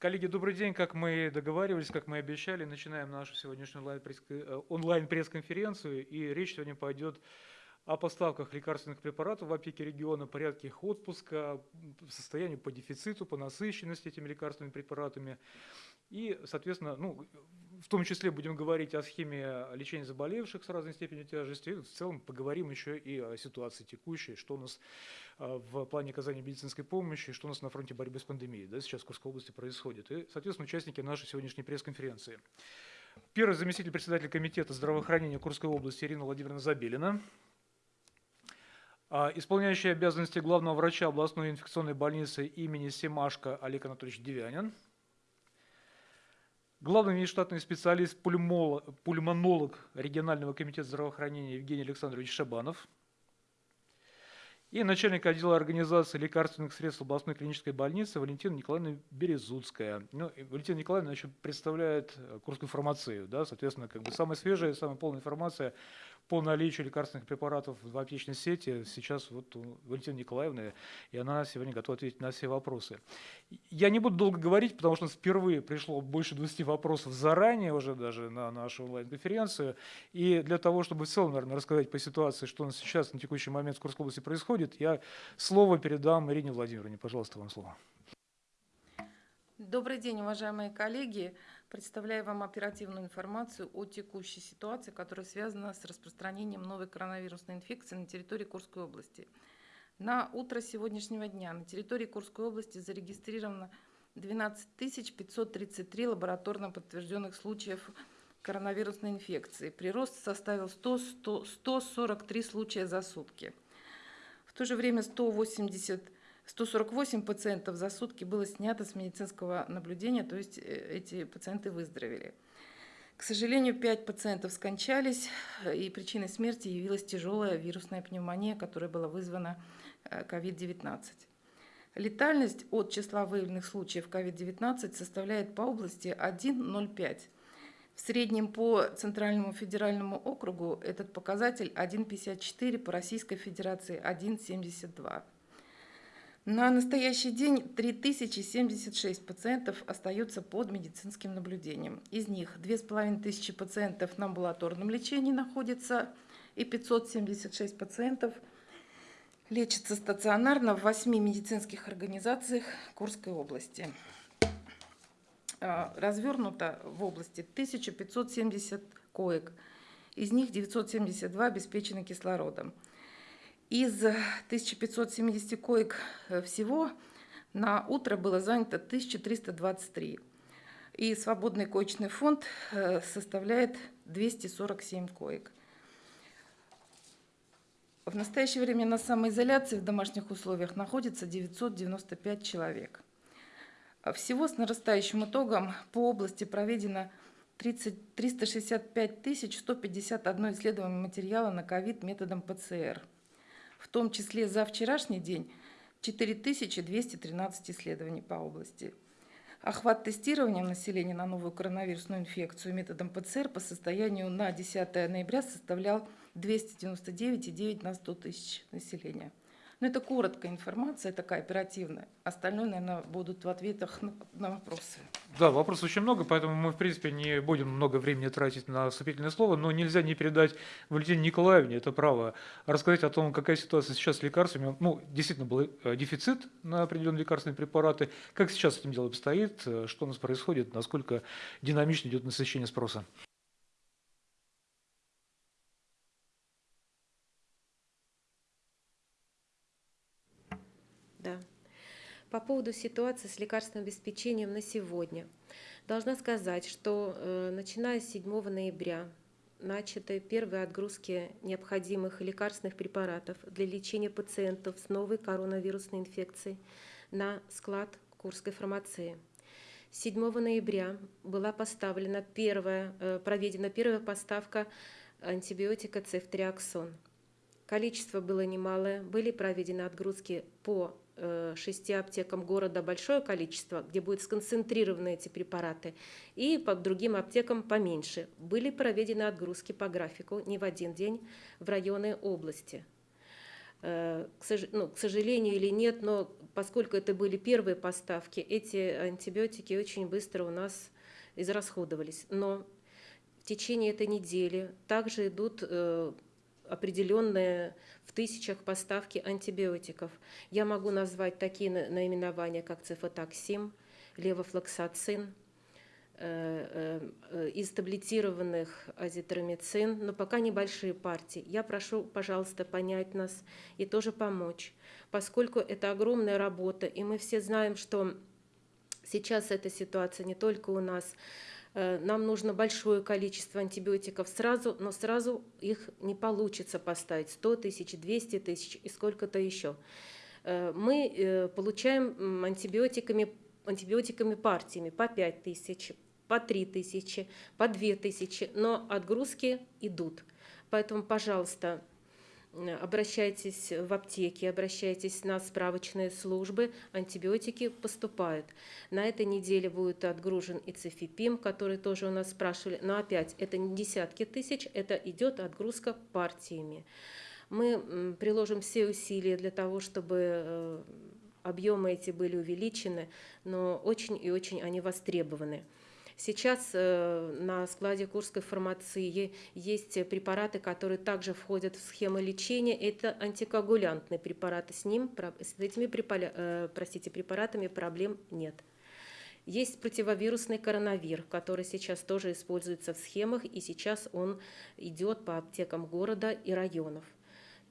Коллеги, добрый день. Как мы договаривались, как мы обещали, начинаем нашу сегодняшнюю э, онлайн-пресс-конференцию. И речь сегодня пойдет о поставках лекарственных препаратов в аптеке региона, порядке их отпуска, состоянию по дефициту, по насыщенности этими лекарственными препаратами. И, соответственно, ну, в том числе будем говорить о схеме лечения заболевших с разной степенью тяжести. В целом поговорим еще и о ситуации текущей, что у нас а, в плане оказания медицинской помощи, что у нас на фронте борьбы с пандемией да, сейчас в Курской области происходит. И, соответственно, участники нашей сегодняшней пресс-конференции. Первый заместитель председателя комитета здравоохранения Курской области Ирина Владимировна Забелина. А, исполняющий обязанности главного врача областной инфекционной больницы имени Семашко Олег Анатольевич Девянин главный внештатный специалист, пульмонолог регионального комитета здравоохранения Евгений Александрович Шабанов и начальник отдела организации лекарственных средств областной клинической больницы Валентина Николаевна Березуцкая. Ну, Валентина Николаевна значит, представляет Курскую фармацию, да, соответственно, как бы самая свежая, самая полная информация по наличию лекарственных препаратов в аптечной сети сейчас вот у Валентины Николаевны, и она сегодня готова ответить на все вопросы. Я не буду долго говорить, потому что впервые пришло больше 20 вопросов заранее уже даже на нашу онлайн-конференцию, и для того, чтобы в целом, наверное, рассказать по ситуации, что у нас сейчас на текущий момент в Курской области происходит, я слово передам Ирине Владимировне. Пожалуйста, вам слово. Добрый день, уважаемые коллеги. Представляю вам оперативную информацию о текущей ситуации, которая связана с распространением новой коронавирусной инфекции на территории Курской области. На утро сегодняшнего дня на территории Курской области зарегистрировано 12 533 лабораторно подтвержденных случаев коронавирусной инфекции. Прирост составил 100, 100, 143 случая за сутки. В то же время 180 148 пациентов за сутки было снято с медицинского наблюдения, то есть э, эти пациенты выздоровели. К сожалению, 5 пациентов скончались, и причиной смерти явилась тяжелая вирусная пневмония, которая была вызвана COVID-19. Э, Летальность от числа выявленных случаев COVID-19 составляет по области 1,05. В среднем по Центральному федеральному округу этот показатель 1,54, по Российской Федерации 1,72. На настоящий день 3076 пациентов остаются под медицинским наблюдением. Из них 2500 пациентов на амбулаторном лечении находятся и 576 пациентов лечатся стационарно в 8 медицинских организациях Курской области. А, развернуто в области 1570 коек, из них 972 обеспечены кислородом. Из 1570 коек э, всего на утро было занято 1323. И свободный коечный фонд э, составляет 247 коек. В настоящее время на самоизоляции в домашних условиях находится 995 человек. Всего с нарастающим итогом по области проведено 30, 365 151 исследование материала на ковид методом ПЦР – в том числе за вчерашний день 4213 исследований по области. Охват тестирования населения на новую коронавирусную инфекцию методом ПЦР по состоянию на 10 ноября составлял 299,9 на 100 тысяч населения. Но это короткая информация, такая оперативная. Остальное, наверное, будут в ответах на, на вопросы. Да, вопросов очень много, поэтому мы, в принципе, не будем много времени тратить на вступительное слово, но нельзя не передать Валентине Николаевне это право рассказать о том, какая ситуация сейчас с лекарствами. Ну, действительно, был э, дефицит на определенные лекарственные препараты. Как сейчас с этим делом обстоит, э, что у нас происходит, насколько динамично идет насыщение спроса? По поводу ситуации с лекарственным обеспечением на сегодня. Должна сказать, что э, начиная с 7 ноября начаты первые отгрузки необходимых лекарственных препаратов для лечения пациентов с новой коронавирусной инфекцией на склад Курской фармации. 7 ноября была поставлена первая, э, проведена первая поставка антибиотика цефтриаксон. Количество было немалое, были проведены отгрузки по шести аптекам города большое количество, где будут сконцентрированы эти препараты, и по другим аптекам поменьше. Были проведены отгрузки по графику не в один день в районы области. Э, ну, к сожалению или нет, но поскольку это были первые поставки, эти антибиотики очень быстро у нас израсходовались. Но в течение этой недели также идут э, определенные в тысячах поставки антибиотиков. Я могу назвать такие на- наименования, как цифотоксим, левофлоксацин, э, э, из таблетированных азитромицин, но пока небольшие партии. Я прошу, пожалуйста, понять нас и тоже помочь, поскольку это огромная работа, и мы все знаем, что сейчас эта ситуация не только у нас, нам нужно большое количество антибиотиков сразу, но сразу их не получится поставить 100 тысяч, 200 тысяч и сколько-то еще. Э, Мы э, получаем антибиотиками, антибиотиками партиями по 5 тысяч, по 3 тысячи, по 2 тысячи, но отгрузки идут. Поэтому, пожалуйста, э, обращайтесь в аптеки, обращайтесь на справочные службы, антибиотики поступают. На этой неделе будет отгружен и цифипим, который тоже у нас спрашивали. Но опять, это не десятки тысяч, это идет отгрузка партиями. Мы приложим все усилия для того, чтобы э, объемы эти были увеличены, но очень и очень они востребованы. Сейчас э, на складе Курской фармации есть препараты, которые также входят в схему лечения. Это антикоагулянтные препараты. С, ним, с этими э, простите, препаратами проблем нет. Есть противовирусный коронавир, который сейчас тоже используется в схемах, и сейчас он идет по аптекам города и районов.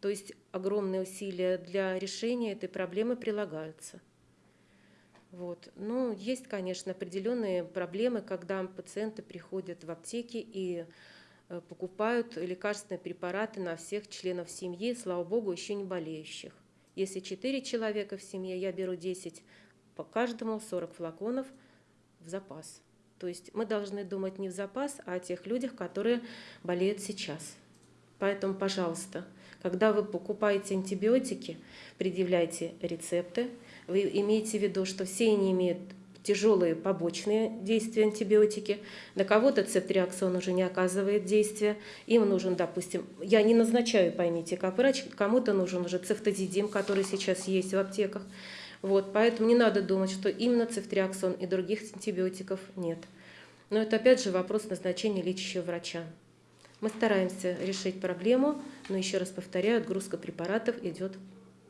То есть огромные усилия для решения этой проблемы прилагаются. Вот. Ну, есть, конечно, определенные проблемы, когда пациенты приходят в аптеки и э, покупают лекарственные препараты на всех членов семьи, слава богу, еще не болеющих. Если 4 человека в семье, я беру 10 по каждому, 40 флаконов в запас. То есть мы должны думать не в запас, а о тех людях, которые болеют сейчас. Поэтому, пожалуйста, когда вы покупаете антибиотики, предъявляйте рецепты. Вы имеете в виду, что все они имеют тяжелые побочные действия антибиотики. На кого-то цефтриаксон уже не оказывает действия. Им нужен, допустим, я не назначаю, поймите, как врач, кому-то нужен уже цефтозидим, который сейчас есть в аптеках. Вот, поэтому не надо думать, что именно цефтриаксон и других антибиотиков нет. Но это опять же вопрос назначения лечащего врача. Мы стараемся решить проблему, но еще раз повторяю, отгрузка препаратов идет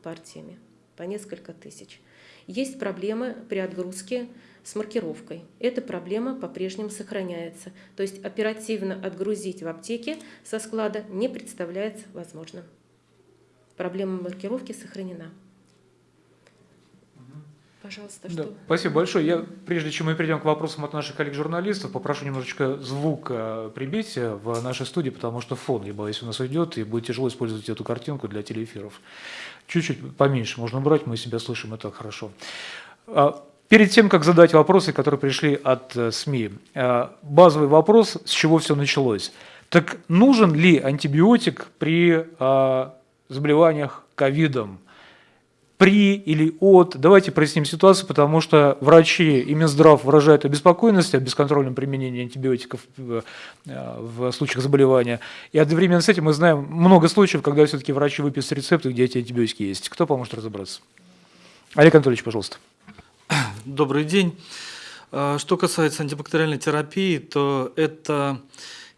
партиями по несколько тысяч. Есть проблемы при отгрузке с маркировкой. Эта проблема по-прежнему сохраняется. То есть оперативно отгрузить в аптеке со склада не представляется возможным. Проблема маркировки сохранена. Пожалуйста, Да, что? спасибо большое. Я, прежде чем мы перейдем к вопросам от наших коллег-журналистов, попрошу немножечко звук э, прибить э, в нашей студии, потому что фон, я боюсь, у нас уйдет, и будет тяжело использовать эту картинку для телеэфиров. Чуть-чуть поменьше можно брать, мы себя слышим, это хорошо. А, Перед тем, как задать вопросы, которые пришли от э, СМИ, э, базовый вопрос, с чего все началось. Так нужен ли антибиотик при э, заболеваниях ковидом? При или от. Давайте проясним ситуацию, потому что врачи и Минздрав выражают обеспокоенность о бесконтрольном применении антибиотиков в, э, случаях заболевания. И одновременно с этим мы знаем много случаев, когда все-таки врачи выписывают рецепты, где эти антибиотики есть. Кто поможет разобраться? Олег Анатольевич, пожалуйста. Добрый день. А, Что касается антибактериальной терапии, то это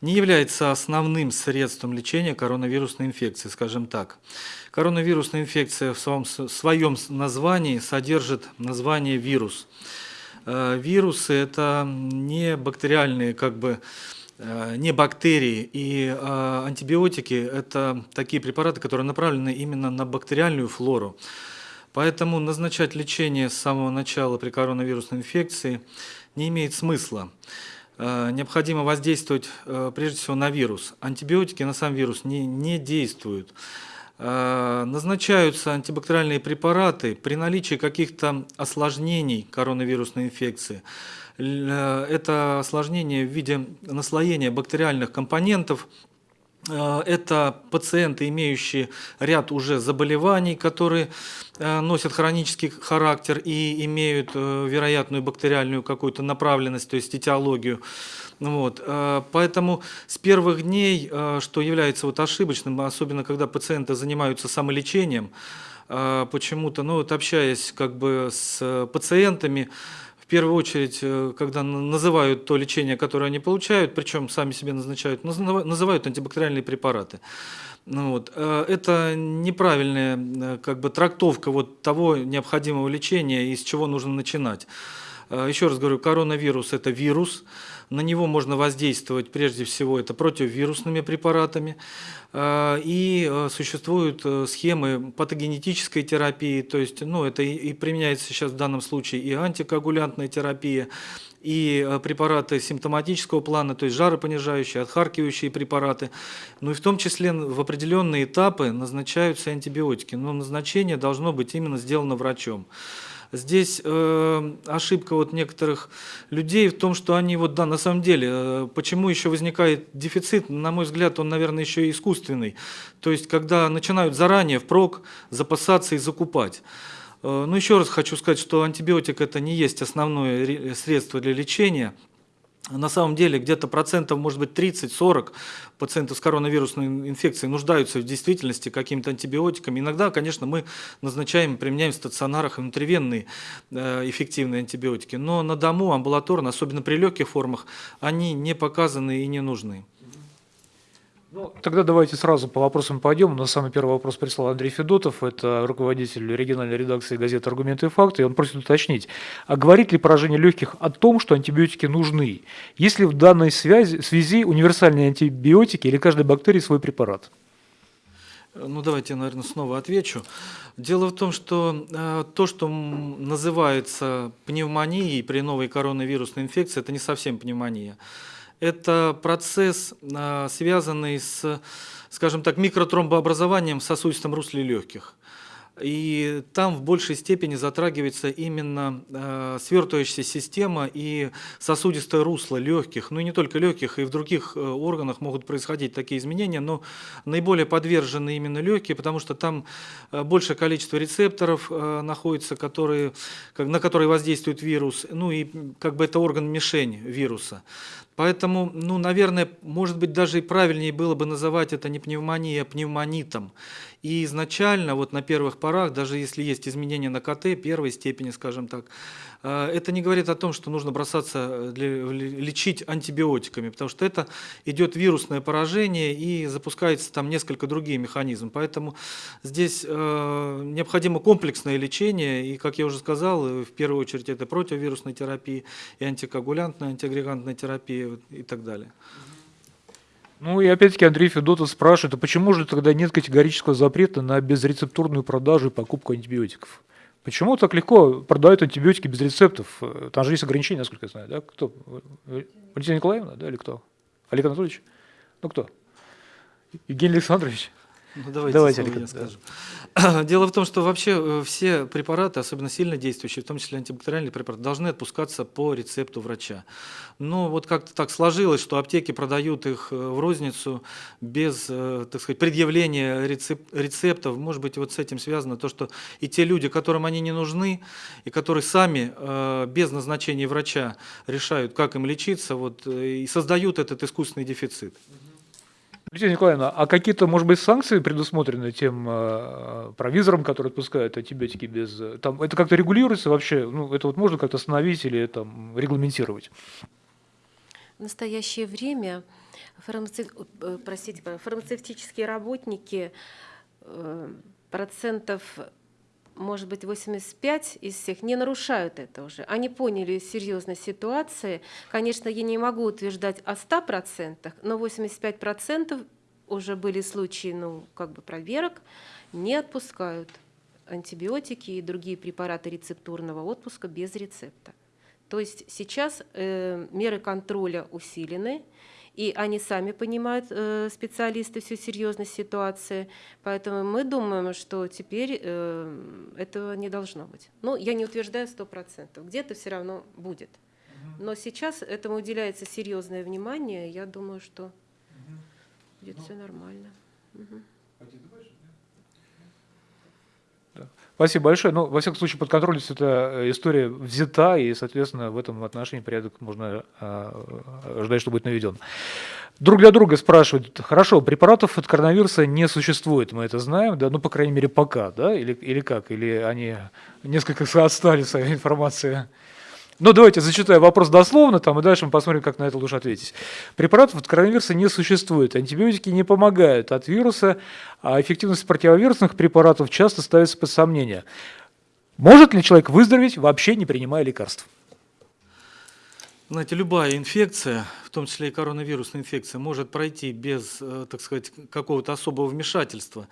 не является основным средством лечения коронавирусной инфекции, скажем так. Коронавирусная инфекция в своем, в своем названии содержит название вирус. Э, Вирусы – это не бактериальные, как бы, э, не бактерии, и э, антибиотики – это такие препараты, которые направлены именно на бактериальную флору. Поэтому назначать лечение с самого начала при коронавирусной инфекции не имеет смысла. Э, Необходимо воздействовать э, прежде всего на вирус. Антибиотики на сам вирус не, не действуют. Э, Назначаются антибактериальные препараты при наличии каких-то осложнений коронавирусной инфекции. Это осложнение в виде наслоения бактериальных компонентов Это пациенты, имеющие ряд уже заболеваний, которые э, носят хронический характер и имеют э, вероятную бактериальную какую-то направленность, то есть этиологию. Вот. э, Поэтому с первых дней, э, что является вот ошибочным, особенно когда пациенты занимаются самолечением, э, почему-то, ну вот общаясь как бы с пациентами, первую очередь, э, когда называют то лечение, которое они получают, причем сами себе назначают, называ- называют антибактериальные препараты. Ну вот. э, Это неправильная э, как бы, трактовка вот того необходимого лечения, и с чего нужно начинать. Э, Еще раз говорю, коронавирус – это вирус, на него можно воздействовать прежде всего это противовирусными препаратами. Э, И э, существуют схемы патогенетической терапии, то есть ну, это и применяется сейчас в данном случае и антикоагулянтная терапия, и препараты симптоматического плана, то есть жаропонижающие, отхаркивающие препараты. Ну и в том числе в определенные этапы назначаются антибиотики, но назначение должно быть именно сделано врачом. Здесь э, ошибка вот некоторых людей в том, что они вот да, на самом деле, э, почему еще возникает дефицит, на мой взгляд, он, наверное, еще и искусственный. То есть, когда начинают заранее впрок запасаться и закупать. Э, Ну, еще раз хочу сказать, что антибиотик это не есть основное ре- средство для лечения. На самом деле где-то процентов, может быть, 30-40 пациентов с коронавирусной инфекцией нуждаются в действительности какими-то антибиотиками. Иногда, конечно, мы назначаем, применяем в стационарах внутривенные э, эффективные антибиотики, но на дому, амбулаторно, особенно при легких формах, они не показаны и не нужны. Ну, тогда давайте сразу по вопросам пойдем. На самый первый вопрос прислал Андрей Федотов, это руководитель региональной редакции газеты «Аргументы и факты», и он просит уточнить, а говорит ли поражение легких о том, что антибиотики нужны? Есть ли в данной связи, связи универсальные антибиотики или каждой бактерии свой препарат? Ну, давайте я, наверное, снова отвечу. Дело в том, что э, то, что называется пневмонией при новой коронавирусной инфекции, это не совсем пневмония. Это процесс, э, связанный с, скажем так, микротромбообразованием в сосудистом русле легких. И там в большей степени затрагивается именно э, свертывающаяся система и сосудистое русло легких, ну и не только легких, и в других э, органах могут происходить такие изменения, но наиболее подвержены именно легкие, потому что там э, большее количество рецепторов э, находится, которые, как- на которые воздействует вирус, ну и как бы это орган-мишень вируса. Поэтому, ну, наверное, может быть, даже и правильнее было бы называть это не пневмонией, а пневмонитом. И изначально, вот на первых порах, даже если есть изменения на КТ первой степени, скажем так, это не говорит о том, что нужно бросаться э, лечить антибиотиками, потому что это идет вирусное поражение и запускается там несколько другие механизмы. Поэтому здесь э, необходимо комплексное лечение, и, как я уже сказал, э, в первую очередь это противовирусная терапия, и антикоагулянтная, антиагрегантная терапия и так далее. Ну и опять-таки Андрей Федотов спрашивает, а почему же тогда нет категорического запрета на безрецептурную продажу и покупку антибиотиков? Почему так легко продают антибиотики без рецептов? Там же есть ограничения, насколько я знаю, да? Кто? Валентина Николаевна, да, или кто? Олег Анатольевич? Ну кто? Евгений Александрович? Ну, давайте, Давайте, слово я скажу. Дело в том, что вообще э, все препараты, особенно сильно действующие, в том числе антибактериальные препараты, должны отпускаться по рецепту врача. Но вот как-то так сложилось, что аптеки продают их э, в розницу без, э, так сказать, предъявления рецеп- рецептов. Может быть, вот с этим связано то, что и те люди, которым они не нужны, и которые сами без назначения врача решают, как им лечиться, вот, и создают этот искусственный дефицит. Валентина Николаевна, а какие-то, может быть, санкции предусмотрены тем э, провизорам, которые отпускают антибиотики без... э, Там, это как-то регулируется вообще? Ну, это вот можно как-то остановить или там регламентировать? В настоящее время фармацев- э, простите, фармацевтические работники э, процентов, может быть, 85 из всех не нарушают это уже. Они поняли серьезность ситуации. Конечно, я не могу утверждать о 100%, но 85% уже были случаи, ну, как бы проверок, не отпускают антибиотики и другие препараты рецептурного отпуска без рецепта. То есть сейчас э, меры контроля усилены, и они сами понимают, э, специалисты, всю серьезность ситуации. Поэтому мы думаем, что теперь э, этого не должно быть. Ну, я не утверждаю 100%, где-то все равно будет. Но сейчас этому уделяется серьезное внимание. Я думаю, что будет все нормально. Мгм. Спасибо большое. Ну, во всяком случае, под контролем эта э, история взята, и, соответственно, в этом отношении порядок можно э, ожидать, что будет наведен. Друг для друга спрашивают, хорошо, препаратов от коронавируса не существует, мы это знаем, да, ну, по крайней мере, пока, да, или, или как, или они несколько отстали в своей информации. Ну, давайте зачитаю вопрос дословно, там, и дальше мы посмотрим, как на это лучше ответить. Препаратов от коронавируса не существует. Антибиотики не помогают от вируса, а эффективность противовирусных препаратов часто ставится под сомнение. Может ли человек выздороветь, вообще не принимая лекарств? Знаете, любая инфекция, в том числе и коронавирусная инфекция, может пройти без, э, так сказать, какого-то особого вмешательства.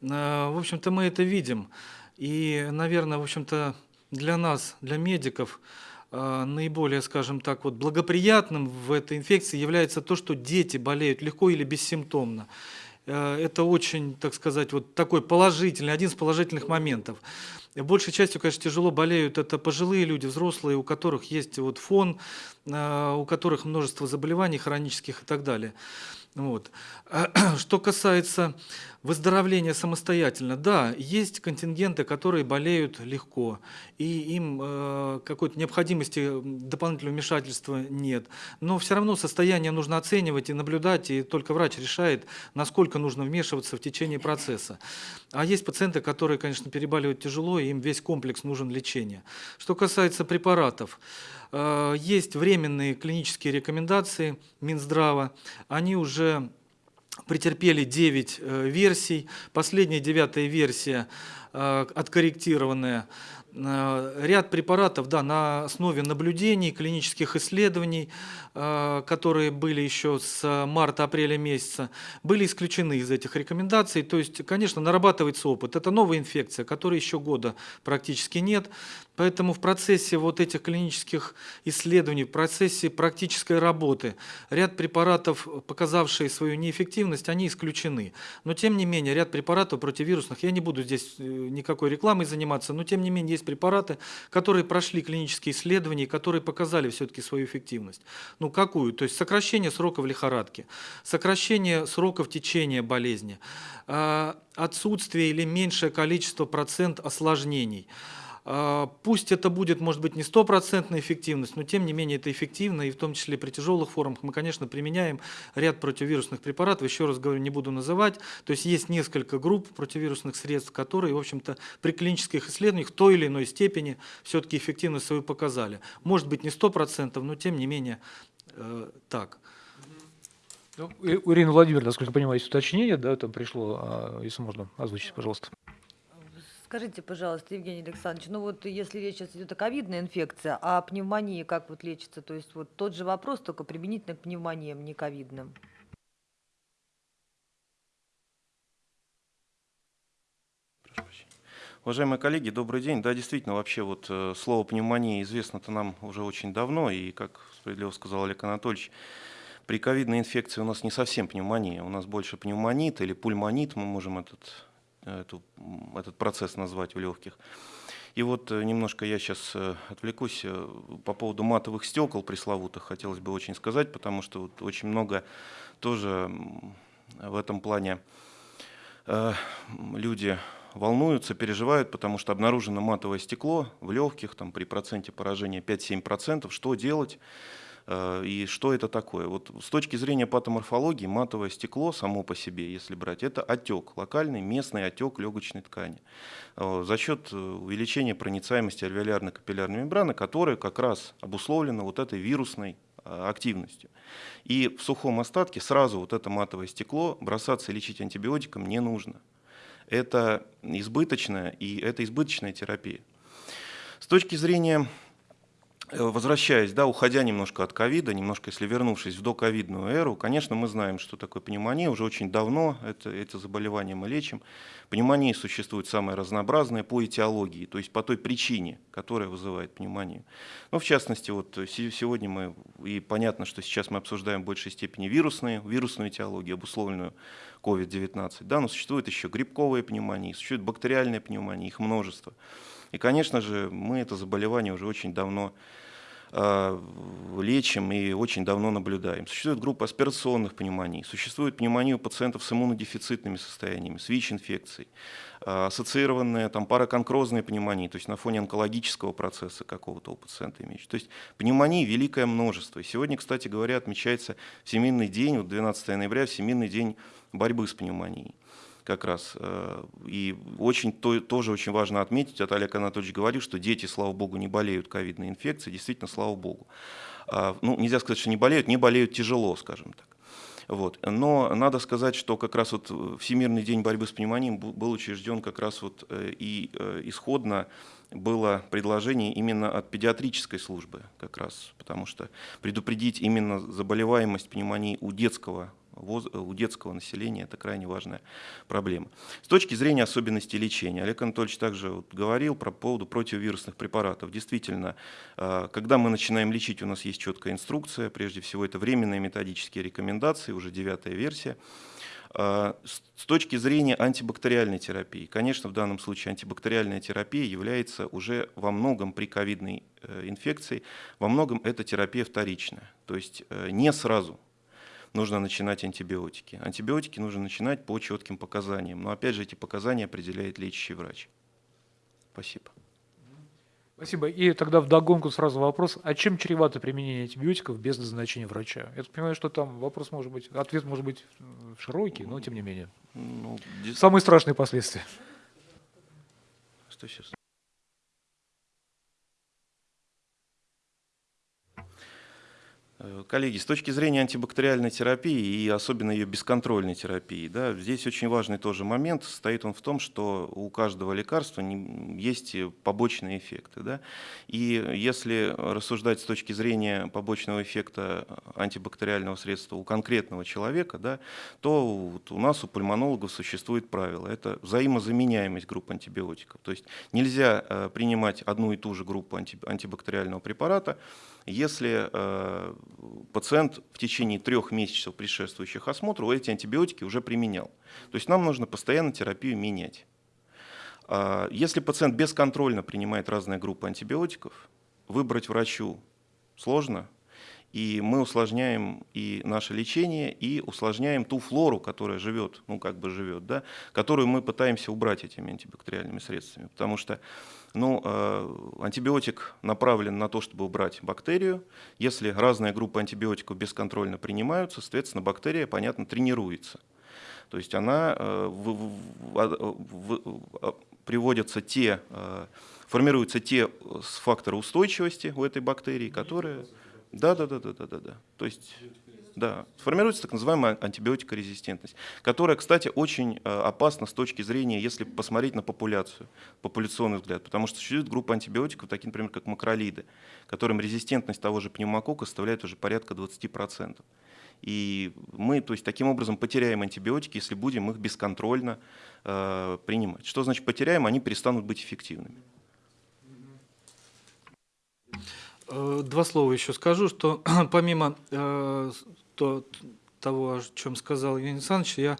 Э, В общем-то, мы это видим. И, наверное, в общем-то, для нас, для медиков, наиболее, скажем так, вот благоприятным в этой инфекции является то, что дети болеют легко или бессимптомно. Э, Это очень, так сказать, вот такой положительный, один из положительных моментов. Большей частью, конечно, тяжело болеют это пожилые люди, взрослые, у которых есть вот фон, э, у которых множество заболеваний хронических и так далее. Вот. Что касается выздоровления самостоятельно, да, есть контингенты, которые болеют легко, и им э, какой-то необходимости дополнительного вмешательства нет. Но все равно состояние нужно оценивать и наблюдать, и только врач решает, насколько нужно вмешиваться в течение процесса. А есть пациенты, которые, конечно, переболевают тяжело, и им весь комплекс нужен лечения. Что касается препаратов, есть временные клинические рекомендации Минздрава, они уже претерпели 9 э, версий. Последняя девятая версия э, откорректированная. Э, Ряд препаратов да, на основе наблюдений, клинических исследований, э, которые были еще с марта-апреля месяца, были исключены из этих рекомендаций. То есть, конечно, нарабатывается опыт. Это новая инфекция, которой еще года практически нет. Поэтому в процессе вот этих клинических исследований, в процессе практической работы ряд препаратов, показавшие свою неэффективность, они исключены. Но тем не менее, ряд препаратов противирусных, я не буду здесь э, никакой рекламой заниматься, но тем не менее есть препараты, которые прошли клинические исследования, которые показали все-таки свою эффективность. Ну какую? То есть сокращение сроков лихорадки, сокращение сроков течения болезни, а, отсутствие или меньшее количество процент осложнений. А, Пусть это будет, может быть, не стопроцентная эффективность, но тем не менее это эффективно, и в том числе при тяжелых формах мы, конечно, применяем ряд противовирусных препаратов, еще раз говорю, не буду называть, то есть есть несколько групп противовирусных средств, которые, в общем-то, при клинических исследованиях в той или иной степени все-таки эффективность свою показали. Может быть, не 100%, но тем не менее э, так. Ну, и- у Ирины Владимировны, насколько я понимаю, есть уточнение, да, там пришло, а, если можно, озвучить, пожалуйста. Скажите, пожалуйста, Евгений Александрович, ну вот если речь сейчас идет о ковидной инфекции, а пневмонии как вот лечится? То есть вот тот же вопрос, только применительно к пневмониям, не ковидным. Уважаемые коллеги, добрый день. Да, действительно, вообще вот э, слово пневмония известно-то нам уже очень давно, и, как справедливо сказал Олег Анатольевич, при ковидной инфекции у нас не совсем пневмония, у нас больше пневмонит или пульмонит, мы можем этот, эту, м, этот процесс назвать в легких. И вот э, немножко я сейчас отвлекусь э, по поводу матовых стекол пресловутых, хотелось бы очень сказать, потому что вот очень много тоже в этом плане э, люди волнуются, переживают, потому что обнаружено матовое стекло в легких, там, при проценте поражения 5-7%. Что делать э, и что это такое? Вот с точки зрения патоморфологии матовое стекло само по себе, если брать, это отек, локальный местный отек легочной ткани э, за счет э, увеличения проницаемости альвеолярной капиллярной мембраны, которая как раз обусловлена вот этой вирусной э, активностью. И в сухом остатке сразу вот это матовое стекло бросаться и лечить антибиотиком не нужно это избыточная и это избыточная терапия. С точки зрения, э, возвращаясь, да, уходя немножко от ковида, немножко если вернувшись в доковидную эру, конечно, мы знаем, что такое пневмония, уже очень давно это, это заболевание мы лечим. Пневмонии существуют самые разнообразные по этиологии, то есть по той причине, которая вызывает пневмонию. Ну, в частности, вот се- сегодня мы, и понятно, что сейчас мы обсуждаем в большей степени вирусные, вирусную этиологию, обусловленную COVID-19, да, но существуют еще грибковые пневмонии, существуют бактериальные пневмонии, их множество. И, конечно же, мы это заболевание уже очень давно э, лечим и очень давно наблюдаем. Существует группа аспирационных пневмоний, существует пневмония у пациентов с иммунодефицитными состояниями, с ВИЧ-инфекцией, э, ассоциированные там параконкрозные пневмонии, то есть на фоне онкологического процесса какого-то у пациента имеющего. То есть пневмонии великое множество. И сегодня, кстати говоря, отмечается Всемирный день, вот 12 ноября, Всемирный день борьбы с пневмонией как раз. э, И очень, то, тоже очень важно отметить, вот Олег Анатольевич говорил, что дети, слава богу, не болеют ковидной инфекцией, действительно, слава богу. А, Ну, нельзя сказать, что не болеют, не болеют тяжело, скажем так. Вот. Но надо сказать, что как раз вот э, Всемирный день борьбы с пневмонией был учрежден как раз вот э, и исходно было предложение именно от педиатрической службы как раз, потому что предупредить именно заболеваемость пневмонии у детского у детского населения это крайне важная проблема. С точки зрения особенностей лечения, Олег Анатольевич также вот говорил про поводу противовирусных препаратов. Действительно, э, когда мы начинаем лечить, у нас есть четкая инструкция, прежде всего это временные методические рекомендации, уже девятая версия. А, С точки зрения антибактериальной терапии, конечно, в данном случае антибактериальная терапия является уже во многом при ковидной э, инфекции, во многом это терапия вторичная, то есть э, не сразу нужно начинать антибиотики. Антибиотики нужно начинать по четким показаниям, но опять же эти показания определяет лечащий врач. Спасибо. Спасибо. И тогда вдогонку сразу вопрос, а чем чревато применение антибиотиков без назначения врача? Я так понимаю, что там вопрос может быть, ответ может быть широкий, но тем не менее. Ну, Самые страшные последствия. Что сейчас? Коллеги, с точки зрения антибактериальной терапии и особенно ее бесконтрольной терапии, да, здесь очень важный тоже момент. Состоит он в том, что у каждого лекарства есть побочные эффекты. Да? И если рассуждать с точки зрения побочного эффекта антибактериального средства у конкретного человека, да, то вот у нас, у пульмонологов, существует правило. Это взаимозаменяемость групп антибиотиков. То есть нельзя э, принимать одну и ту же группу анти- антибактериального препарата, если э, пациент в течение трех месяцев предшествующих осмотру эти антибиотики уже применял. То есть нам нужно постоянно терапию менять. А Если пациент бесконтрольно принимает разные группы антибиотиков, выбрать врачу сложно, и мы усложняем и наше лечение, и усложняем ту флору, которая живет, ну как бы живет, да, которую мы пытаемся убрать этими антибактериальными средствами. Потому что ну, э, антибиотик направлен на то, чтобы убрать бактерию. Если разные группы антибиотиков бесконтрольно принимаются, соответственно, бактерия, понятно, тренируется. То есть она э, в- в- приводятся те, э, формируются те факторы устойчивости у этой бактерии, которые... Да, да, да, да, да, да, да. То есть, да, формируется так называемая антибиотикорезистентность, которая, кстати, очень э, опасна с точки зрения, если посмотреть на популяцию, популяционный взгляд, потому что существует группа антибиотиков, такие, например, как макролиды, которым резистентность того же пневмокока составляет уже порядка 20%. И мы, то есть, таким образом потеряем антибиотики, если будем их бесконтрольно э, принимать. Что значит потеряем? Они перестанут быть эффективными. Э, Два слова еще скажу, что помимо э, то- того, о чем сказал Евгений Александрович, я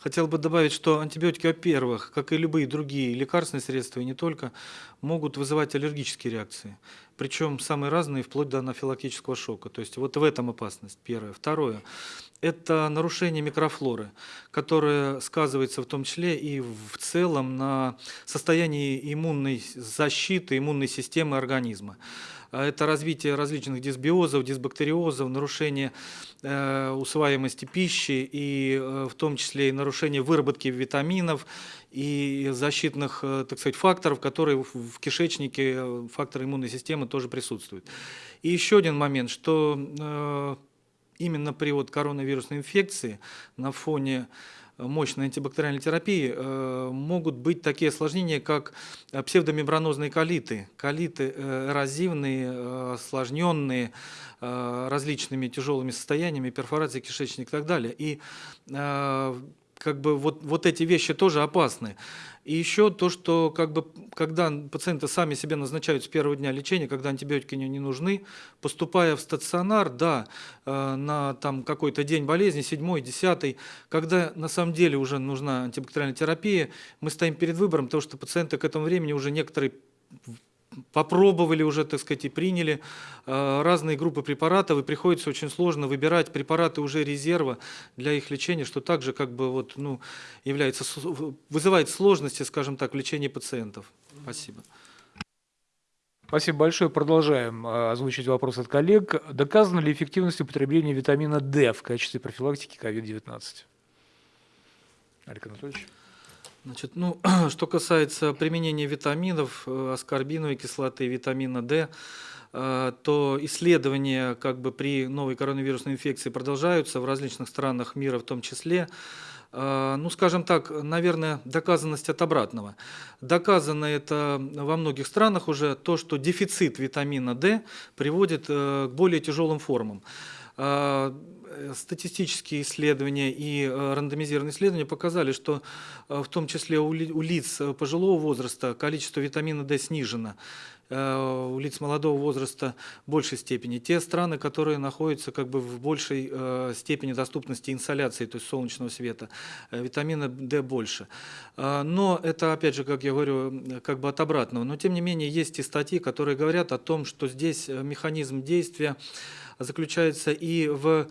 хотел бы добавить, что антибиотики, во-первых, как и любые другие лекарственные средства, и не только, могут вызывать аллергические реакции. Причем самые разные, вплоть до анафилактического шока. То есть вот в этом опасность, первое. Второе, это нарушение микрофлоры, которое сказывается в том числе и в целом на состоянии иммунной защиты, иммунной системы организма. А Это развитие различных дисбиозов, дисбактериозов, нарушение э, усваиваемости пищи и э, в том числе и нарушение выработки витаминов и защитных, э, так сказать, факторов, которые в, кишечнике, факторы иммунной системы тоже присутствуют. И еще один момент, что именно при вот коронавирусной инфекции на фоне мощной антибактериальной терапии э, могут быть такие осложнения, как псевдомембранозные колиты, колиты э, эрозивные, э, осложненные различными тяжелыми состояниями, перфорацией кишечника и так далее. И как бы вот, вот эти вещи тоже опасны. И еще то, что как бы, когда пациенты сами себе назначают с первого дня лечения, когда антибиотики не, нужны, поступая в стационар, да, э, на там какой-то день болезни, седьмой, десятый, когда на самом деле уже нужна антибактериальная терапия, мы стоим перед выбором, потому что пациенты к этому времени уже некоторые попробовали уже, так сказать, и приняли э, разные группы препаратов, и приходится очень сложно выбирать препараты уже резерва для их лечения, что также как бы вот, ну, является, вызывает сложности, скажем так, в лечении пациентов. Спасибо. Спасибо большое. Продолжаем э, озвучить вопрос от коллег. Доказана ли эффективность употребления витамина D в качестве профилактики COVID-19? Олег Анатольевич. Значит, ну, что касается применения витаминов, э, аскорбиновой кислоты, витамина D, э, то исследования как бы при новой коронавирусной инфекции продолжаются в различных странах мира в том числе. Э, Ну, скажем так, наверное, доказанность от обратного. Доказано это во многих странах уже то, что дефицит витамина D приводит к более тяжелым формам. Э, Статистические исследования и э, рандомизированные исследования показали, что э, в том числе у ли- у лиц пожилого возраста количество витамина D снижено, у лиц молодого возраста в большей степени. Те страны, которые находятся как бы в большей степени доступности инсоляции, то есть солнечного света, витамина D больше. Но это, опять же, как я говорю, как бы от обратного. Но, тем не менее, есть и статьи, которые говорят о том, что здесь механизм действия заключается и в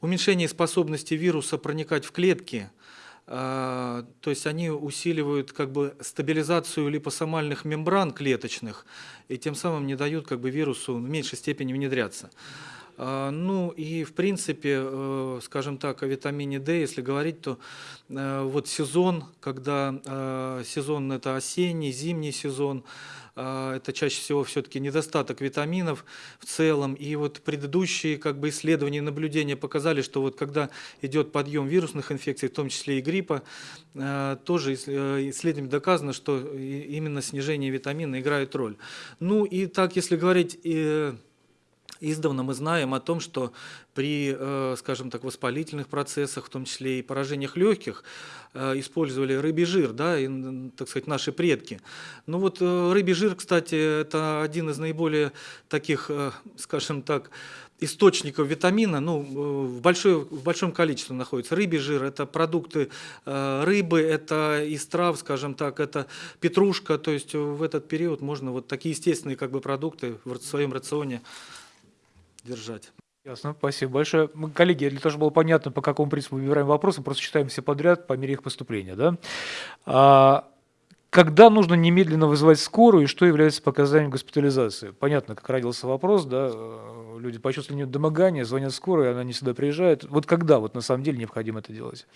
уменьшении способности вируса проникать в клетки, а, то есть они усиливают как бы стабилизацию липосомальных мембран клеточных и тем самым не дают как бы вирусу в меньшей степени внедряться. А, Ну и в принципе, э, скажем так, о витамине D, если говорить, то э, вот сезон, когда э, сезон это осенний, зимний сезон, это чаще всего все-таки недостаток витаминов в целом. И вот предыдущие как бы исследования и наблюдения показали, что вот когда идет подъем вирусных инфекций, в том числе и гриппа, э, тоже э, исследованием доказано, что именно снижение витамина играет роль. Ну и так, если говорить э, Издавна мы знаем о том, что при, э, скажем так, воспалительных процессах, в том числе и поражениях легких, э, использовали рыбий жир, да, и, так сказать, наши предки. Ну вот э, рыбий жир, кстати, это один из наиболее таких, скажем так, источников витамина, ну, в, большой, в большом количестве находится. Рыбий жир – это продукты рыбы, это из трав, скажем так, это петрушка, то есть в этот период можно вот такие естественные как бы продукты в своем рационе держать. Ясно, спасибо большое. Мы, коллеги, для того, чтобы было понятно, по какому принципу выбираем вопросы, просто читаем все подряд по мере их поступления. Да? А, когда нужно немедленно вызывать скорую и что является показанием госпитализации? Понятно, как родился вопрос, да, э, люди почувствовали недомогание, звонят скорой, она не всегда приезжает. Вот когда вот на самом деле необходимо это делать?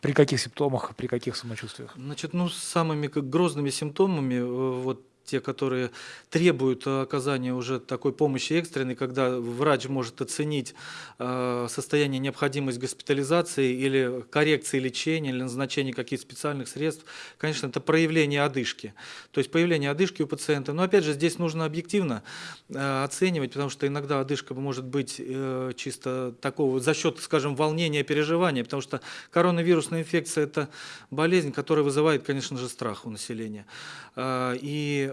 При каких симптомах, при каких самочувствиях? Значит, ну, самыми как грозными симптомами, э, вот те, которые требуют э, оказания уже такой помощи экстренной, когда врач может оценить э, состояние необходимость госпитализации или коррекции лечения, или назначения каких-то специальных средств, конечно, это проявление одышки. То есть появление одышки у пациента. Но опять же, здесь нужно объективно э, оценивать, потому что иногда одышка может быть чисто такого за счет, скажем, волнения, переживания, потому что коронавирусная инфекция – это болезнь, которая вызывает, конечно же, страх у населения. И,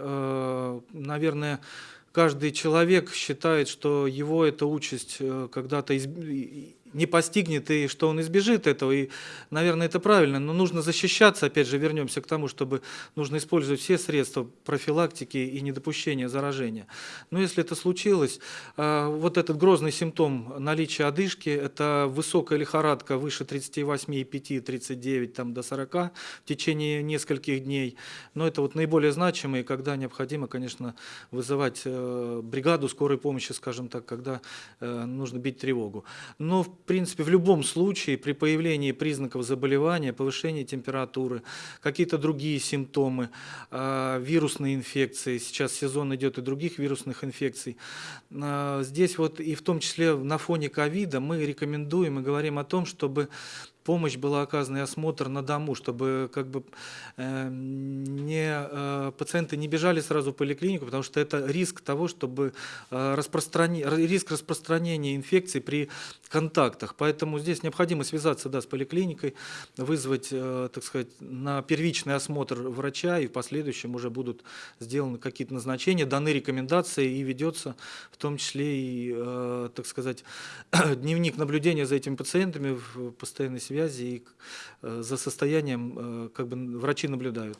наверное, каждый человек считает, что его эта участь э, когда-то не постигнет, и что он избежит этого. И, наверное, это правильно. Но нужно защищаться, опять же, вернемся к тому, чтобы нужно использовать все средства профилактики и недопущения заражения. Но если это случилось, а, вот этот грозный симптом наличия одышки, это высокая лихорадка выше 38,5, 39 там, до 40 в течение нескольких дней. Но это вот наиболее значимые, когда необходимо, конечно, вызывать э, бригаду скорой помощи, скажем так, когда э, нужно бить тревогу. Но, в принципе, в любом случае, при появлении признаков заболевания, повышении температуры, какие-то другие симптомы, э, вирусные инфекции, сейчас сезон идет и других вирусных инфекций, э, здесь вот и в том числе на фоне ковида мы рекомендуем и говорим о том, чтобы помощь была оказана и осмотр на дому, чтобы как бы э, не, э, пациенты не бежали сразу в поликлинику, потому что это риск того, чтобы э, распространи- риск распространения инфекции при контактах. Поэтому здесь необходимо связаться да, с поликлиникой, вызвать, э, так сказать, на первичный осмотр врача, и в последующем уже будут сделаны какие-то назначения, даны рекомендации и ведется в том числе и, э, так сказать, дневник наблюдения за этими пациентами в постоянной связи и э, за состоянием э, как бы врачи наблюдают.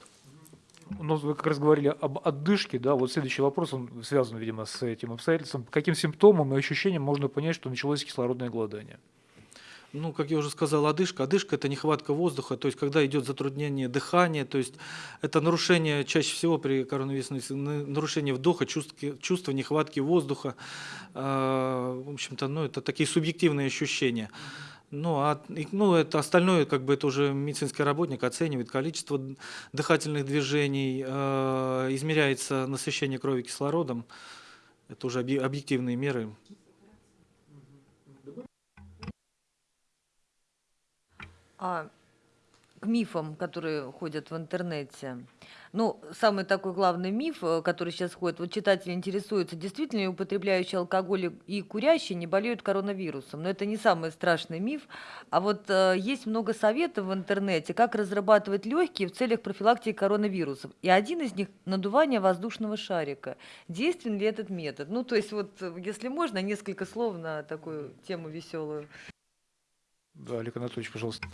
Ну, вы как раз говорили об отдышке, да, вот следующий вопрос, он связан, видимо, с этим обстоятельством. По каким симптомам и ощущениям можно понять, что началось кислородное голодание? Ну, как я уже сказал, одышка. Одышка – это нехватка воздуха, то есть когда идет затруднение дыхания, то есть это нарушение, чаще всего при коронавирусной, нарушение вдоха, чувство, чувство нехватки воздуха. А, в общем-то, ну, это такие субъективные ощущения. Ну, а, ну, это остальное, как бы это уже медицинский работник оценивает количество дыхательных движений, э, измеряется насыщение крови кислородом. Это уже объективные меры. А к мифам, которые ходят в интернете. Ну, самый такой главный миф, э, который сейчас ходит, вот читатели интересуются, действительно ли употребляющие алкоголь и курящие не болеют коронавирусом. Но это не самый страшный миф. А вот э, есть много советов в интернете, как разрабатывать легкие в целях профилактики коронавирусов. И один из них – надувание воздушного шарика. Действенен ли этот метод? Ну, то есть вот, э, если можно, несколько слов на такую тему веселую. Да, Олег Анатольевич, пожалуйста.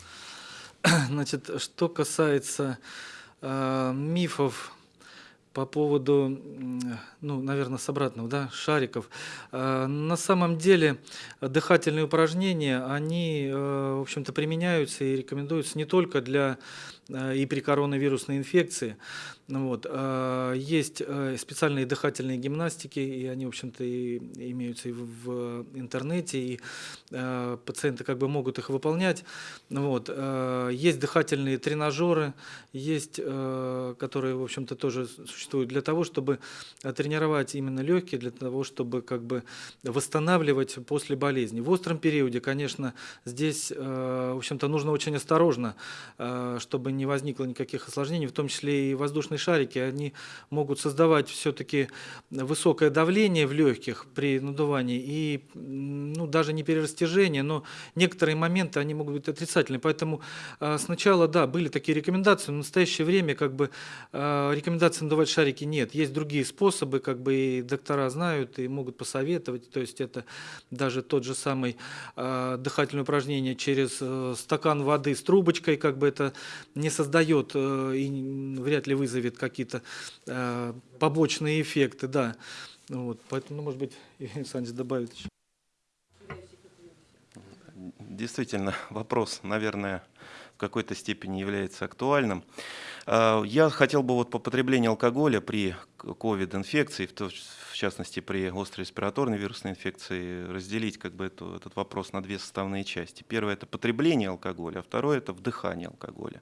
Значит, что касается мифов по поводу, ну, наверное, с обратного, да, шариков. Э, на самом деле дыхательные упражнения, они, э, в общем-то, применяются и рекомендуются не только для э, и при коронавирусной инфекции, ну вот. А, есть э, специальные дыхательные гимнастики, и они, в общем-то, имеются и в интернете, и э, пациенты как бы могут их выполнять. Ну вот. Есть дыхательные тренажеры, есть, э, которые, в общем-то, тоже существуют для того, чтобы тренировать именно легкие, для того, чтобы как бы восстанавливать после болезни. В остром периоде, конечно, здесь, в общем-то, нужно очень осторожно, чтобы не возникло никаких осложнений, в том числе и воздушные шарики, они могут создавать все-таки высокое давление в легких при надувании и ну, даже не перерастяжение, но некоторые моменты они могут быть отрицательны. Поэтому э, сначала, да, были такие рекомендации, но в настоящее время как бы э, рекомендаций надувать шарики нет. Есть другие способы, как бы и доктора знают и могут посоветовать. То есть это даже тот же самый э, дыхательное упражнение через стакан воды с трубочкой, как бы это не создает и вряд ли вызовет какие-то э, побочные эффекты, да. Вот, поэтому, ну, может быть, Александр добавит еще. Действительно, вопрос, наверное, в какой-то степени является актуальным. А, я хотел бы вот по потреблению алкоголя при COVID-инфекции, в частности при острой респираторной вирусной инфекции, разделить как бы эту, этот вопрос на две составные части. Первое – это потребление алкоголя, а второе – это вдыхание алкоголя.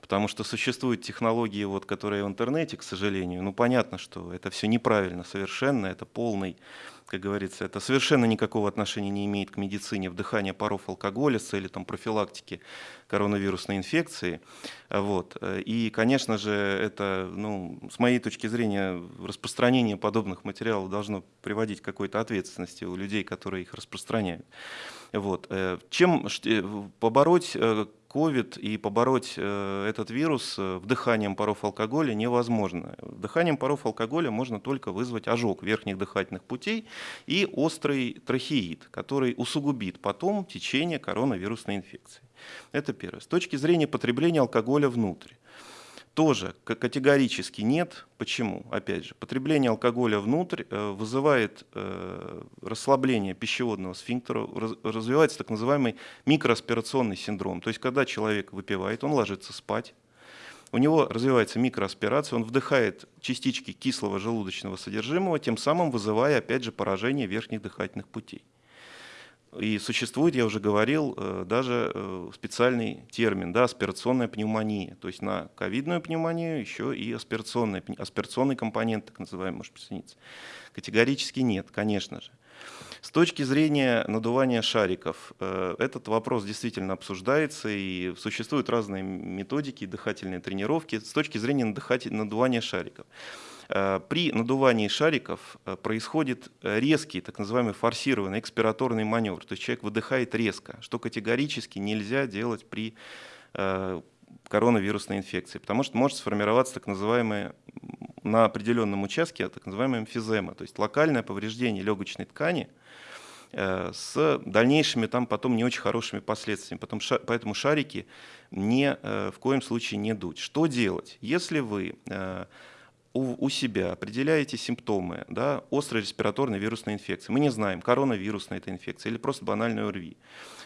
Потому что существуют технологии, вот, которые в интернете, к сожалению, ну понятно, что это все неправильно совершенно, это полный как говорится, это совершенно никакого отношения не имеет к медицине вдыхания паров алкоголя с целью там, профилактики коронавирусной инфекции. Вот. И, конечно же, это, ну, с моей точки зрения, распространение подобных материалов должно приводить к какой-то ответственности у людей, которые их распространяют. Вот. Э, чем э, побороть COVID э, и побороть этот вирус вдыханием паров алкоголя невозможно. Вдыханием паров алкоголя можно только вызвать ожог верхних дыхательных путей и острый трахеид, который усугубит потом течение коронавирусной инфекции. Это первое. С точки зрения потребления алкоголя внутрь тоже категорически нет. Почему? Опять же, потребление алкоголя внутрь э, вызывает э, расслабление пищеводного сфинктера, развивается так называемый микроаспирационный синдром. То есть, когда человек выпивает, он ложится спать, у него развивается микроаспирация, он вдыхает частички кислого желудочного содержимого, тем самым вызывая, опять же, поражение верхних дыхательных путей. И существует, я уже говорил, э, даже э, специальный термин, да, аспирационная пневмония. То есть на ковидную пневмонию еще и аспирационный, аспирационный компонент, так называемый, может присоединиться. Категорически нет, конечно же. С точки зрения надувания шариков, э, этот вопрос действительно обсуждается, и существуют разные методики, дыхательные тренировки с точки зрения надувания шариков. Э, при надувании шариков э, происходит резкий, так называемый форсированный экспираторный маневр. То есть человек выдыхает резко, что категорически нельзя делать при э, коронавирусной инфекции, потому что может сформироваться так называемая на определенном участке так называемая эмфизема, то есть локальное повреждение легочной ткани, э, с дальнейшими там потом не очень хорошими последствиями. Потом, поэтому шарики не, э, в коем случае не дуть. Что делать? Если вы э, у, у себя определяете симптомы да, острой респираторной вирусной инфекции, мы не знаем, коронавирусная это инфекция или просто банальная ОРВИ,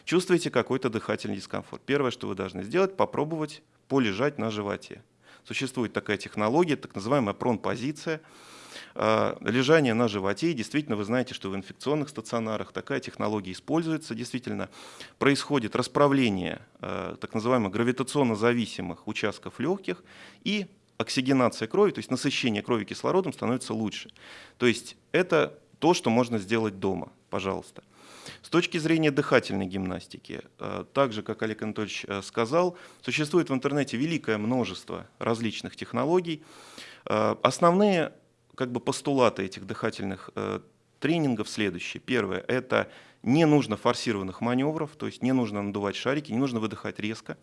чувствуете какой-то дыхательный дискомфорт, первое, что вы должны сделать, попробовать полежать на животе. Существует такая технология, так называемая пронпозиция, а, лежание на животе. И действительно, вы знаете, что в инфекционных стационарах такая технология используется. Действительно, происходит расправление а, так называемых гравитационно зависимых участков легких и оксигенация крови, то есть насыщение крови кислородом становится лучше. То есть это то, что можно сделать дома, пожалуйста. С точки зрения дыхательной гимнастики, э, так же, как Олег Анатольевич э, сказал, существует в интернете великое множество различных технологий. Э, основные как бы, постулаты этих дыхательных тренингов следующие. Первое – это не нужно форсированных маневров, то есть не нужно надувать шарики, не нужно выдыхать резко.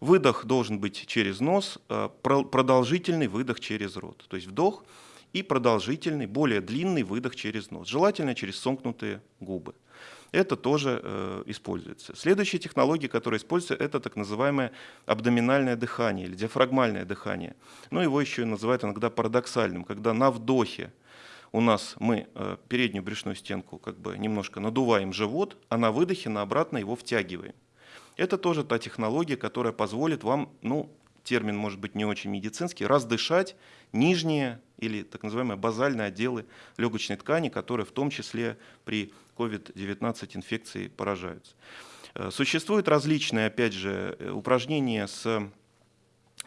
Выдох должен быть через нос, продолжительный выдох через рот. То есть вдох и продолжительный, более длинный выдох через нос, желательно через сомкнутые губы это тоже э, используется. Следующая технология, которая используется, это так называемое абдоминальное дыхание или диафрагмальное дыхание. Ну, его еще называют иногда парадоксальным, когда на вдохе у нас мы э, переднюю брюшную стенку как бы немножко надуваем живот, а на выдохе на обратно его втягиваем. Это тоже та технология, которая позволит вам, ну, термин может быть не очень медицинский, раздышать нижние или так называемые базальные отделы легочной ткани, которые в том числе при COVID-19 инфекции поражаются. Э, существуют различные, опять же, э, упражнения с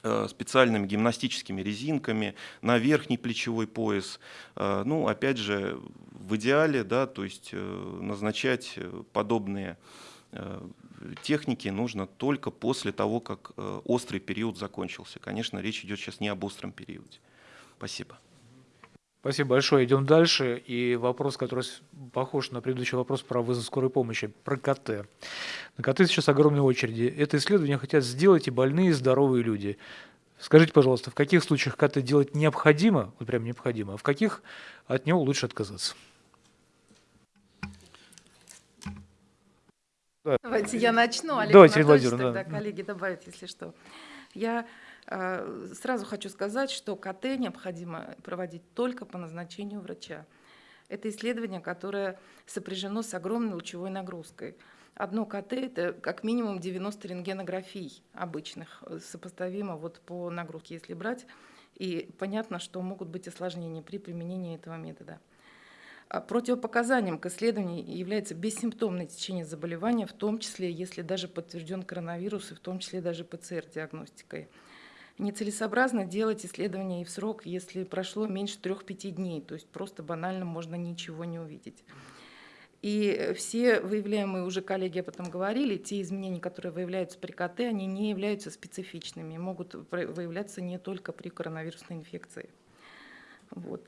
э, специальными гимнастическими резинками на верхний плечевой пояс. Ну, опять же, в идеале, да, то есть назначать подобные техники нужно только после того, как острый период закончился. Конечно, речь идет сейчас не об остром периоде. Спасибо. Спасибо большое. Идем дальше. И вопрос, который похож на предыдущий вопрос про вызов скорой помощи, про КТ. На КТ сейчас огромные очереди. Это исследование хотят сделать и больные, и здоровые люди. Скажите, пожалуйста, в каких случаях КТ делать необходимо, вот прям необходимо, а в каких от него лучше отказаться? Давайте я начну, Олег Давайте, Анатольевич, Владимир, тогда да. коллеги добавят, если что. Я э, сразу хочу сказать, что КТ необходимо проводить только по назначению врача. Это исследование, которое сопряжено с огромной лучевой нагрузкой. Одно КТ – это как минимум 90 рентгенографий обычных, э, сопоставимо вот по нагрузке, если брать. И понятно, что могут быть осложнения при применении этого метода. А Противопоказанием к исследованию является бессимптомное течение заболевания, в том числе, если даже подтвержден коронавирус, и в том числе даже ПЦР-диагностикой. Нецелесообразно делать исследование и в срок, если прошло меньше 3-5 дней, то есть просто банально можно ничего не увидеть. И все выявляемые уже коллеги об этом говорили, те изменения, которые выявляются при КТ, они не являются специфичными, могут выявляться не только при коронавирусной инфекции. Вот.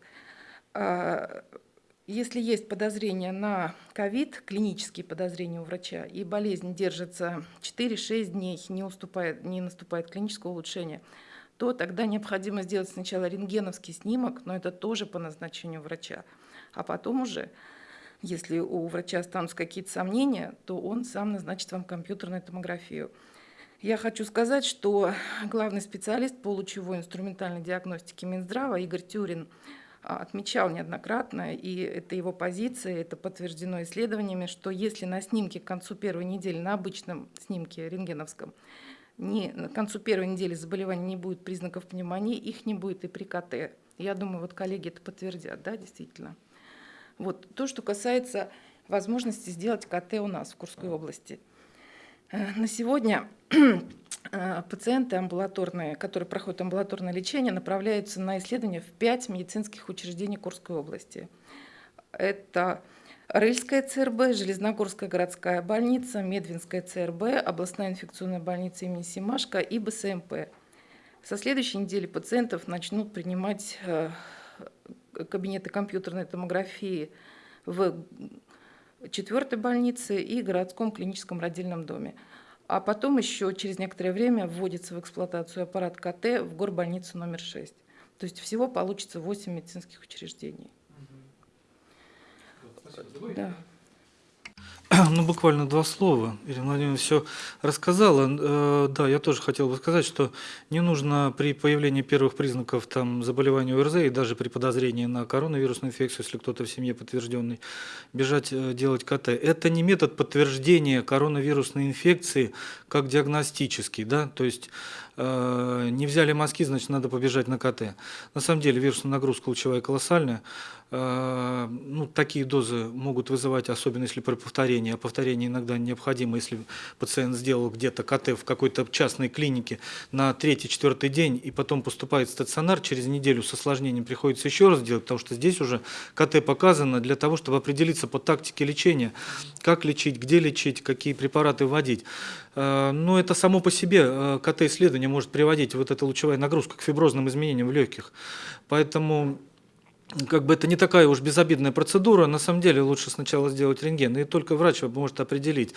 Если есть подозрение на ковид, клинические подозрения у врача, и болезнь держится 4-6 дней, не, уступает, не наступает клинического улучшения, то тогда необходимо сделать сначала рентгеновский снимок, но это тоже по назначению врача, а потом уже, если у врача останутся какие-то сомнения, то он сам назначит вам компьютерную томографию. Я хочу сказать, что главный специалист по лучевой инструментальной диагностике Минздрава Игорь Тюрин – отмечал неоднократно, и это его позиция, это подтверждено исследованиями, что если на снимке к концу первой недели, на обычном снимке рентгеновском, не, к концу первой недели заболевания не будет признаков пневмонии, их не будет и при КТ. Я думаю, вот коллеги это подтвердят, да, действительно. Вот то, что касается возможности сделать КТ у нас в Курской области. Э, на сегодня пациенты амбулаторные, которые проходят амбулаторное лечение, направляются на исследования в пять медицинских учреждений Курской области. Это Рыльская ЦРБ, Железногорская городская больница, Медвинская ЦРБ, областная инфекционная больница имени Симашко и БСМП. Со следующей недели пациентов начнут принимать э, кабинеты компьютерной томографии в четвертой больнице и городском клиническом родильном доме. А потом еще через некоторое время вводится в эксплуатацию аппарат КТ в горбольницу номер 6. То есть всего получится 8 медицинских учреждений. Спасибо. Да. Ну, буквально два слова. Ирина Владимировна все рассказала. Э, Да, я тоже хотел бы сказать, что не нужно при появлении первых признаков там, заболевания ОРЗ и даже при подозрении на коронавирусную инфекцию, если кто-то в семье подтвержденный, бежать э, делать КТ. Это не метод подтверждения коронавирусной инфекции как диагностический, да, то есть э, не взяли мазки, значит, надо побежать на КТ. На самом деле вирусная нагрузка лучевая колоссальная. Э, ну, такие дозы могут вызывать, особенно если при повторении, а повторение иногда необходимо, если пациент сделал где-то КТ в какой-то частной клинике на третий-четвертый день и потом поступает в стационар, через неделю с осложнением приходится еще раз делать, потому что здесь уже КТ показано для того, чтобы определиться по тактике лечения, как лечить, где лечить, какие препараты вводить. Э, Но это само по себе э, Может приводить, вот эта лучевая нагрузка, к фиброзным изменениям в легких. Поэтому как бы это не такая уж безобидная процедура, на самом деле лучше сначала сделать рентген, и только врач может определить,